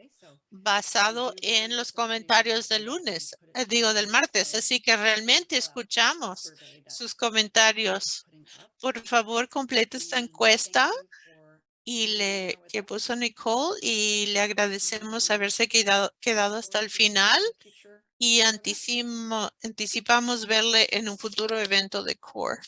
basado en los comentarios del lunes, eh, digo del martes, así que realmente escuchamos sus comentarios. Por favor, complete esta encuesta y le que us. puso Nicole y le agradecemos haberse quedado, quedado hasta el final y anticipamos verle en un futuro evento de CORE.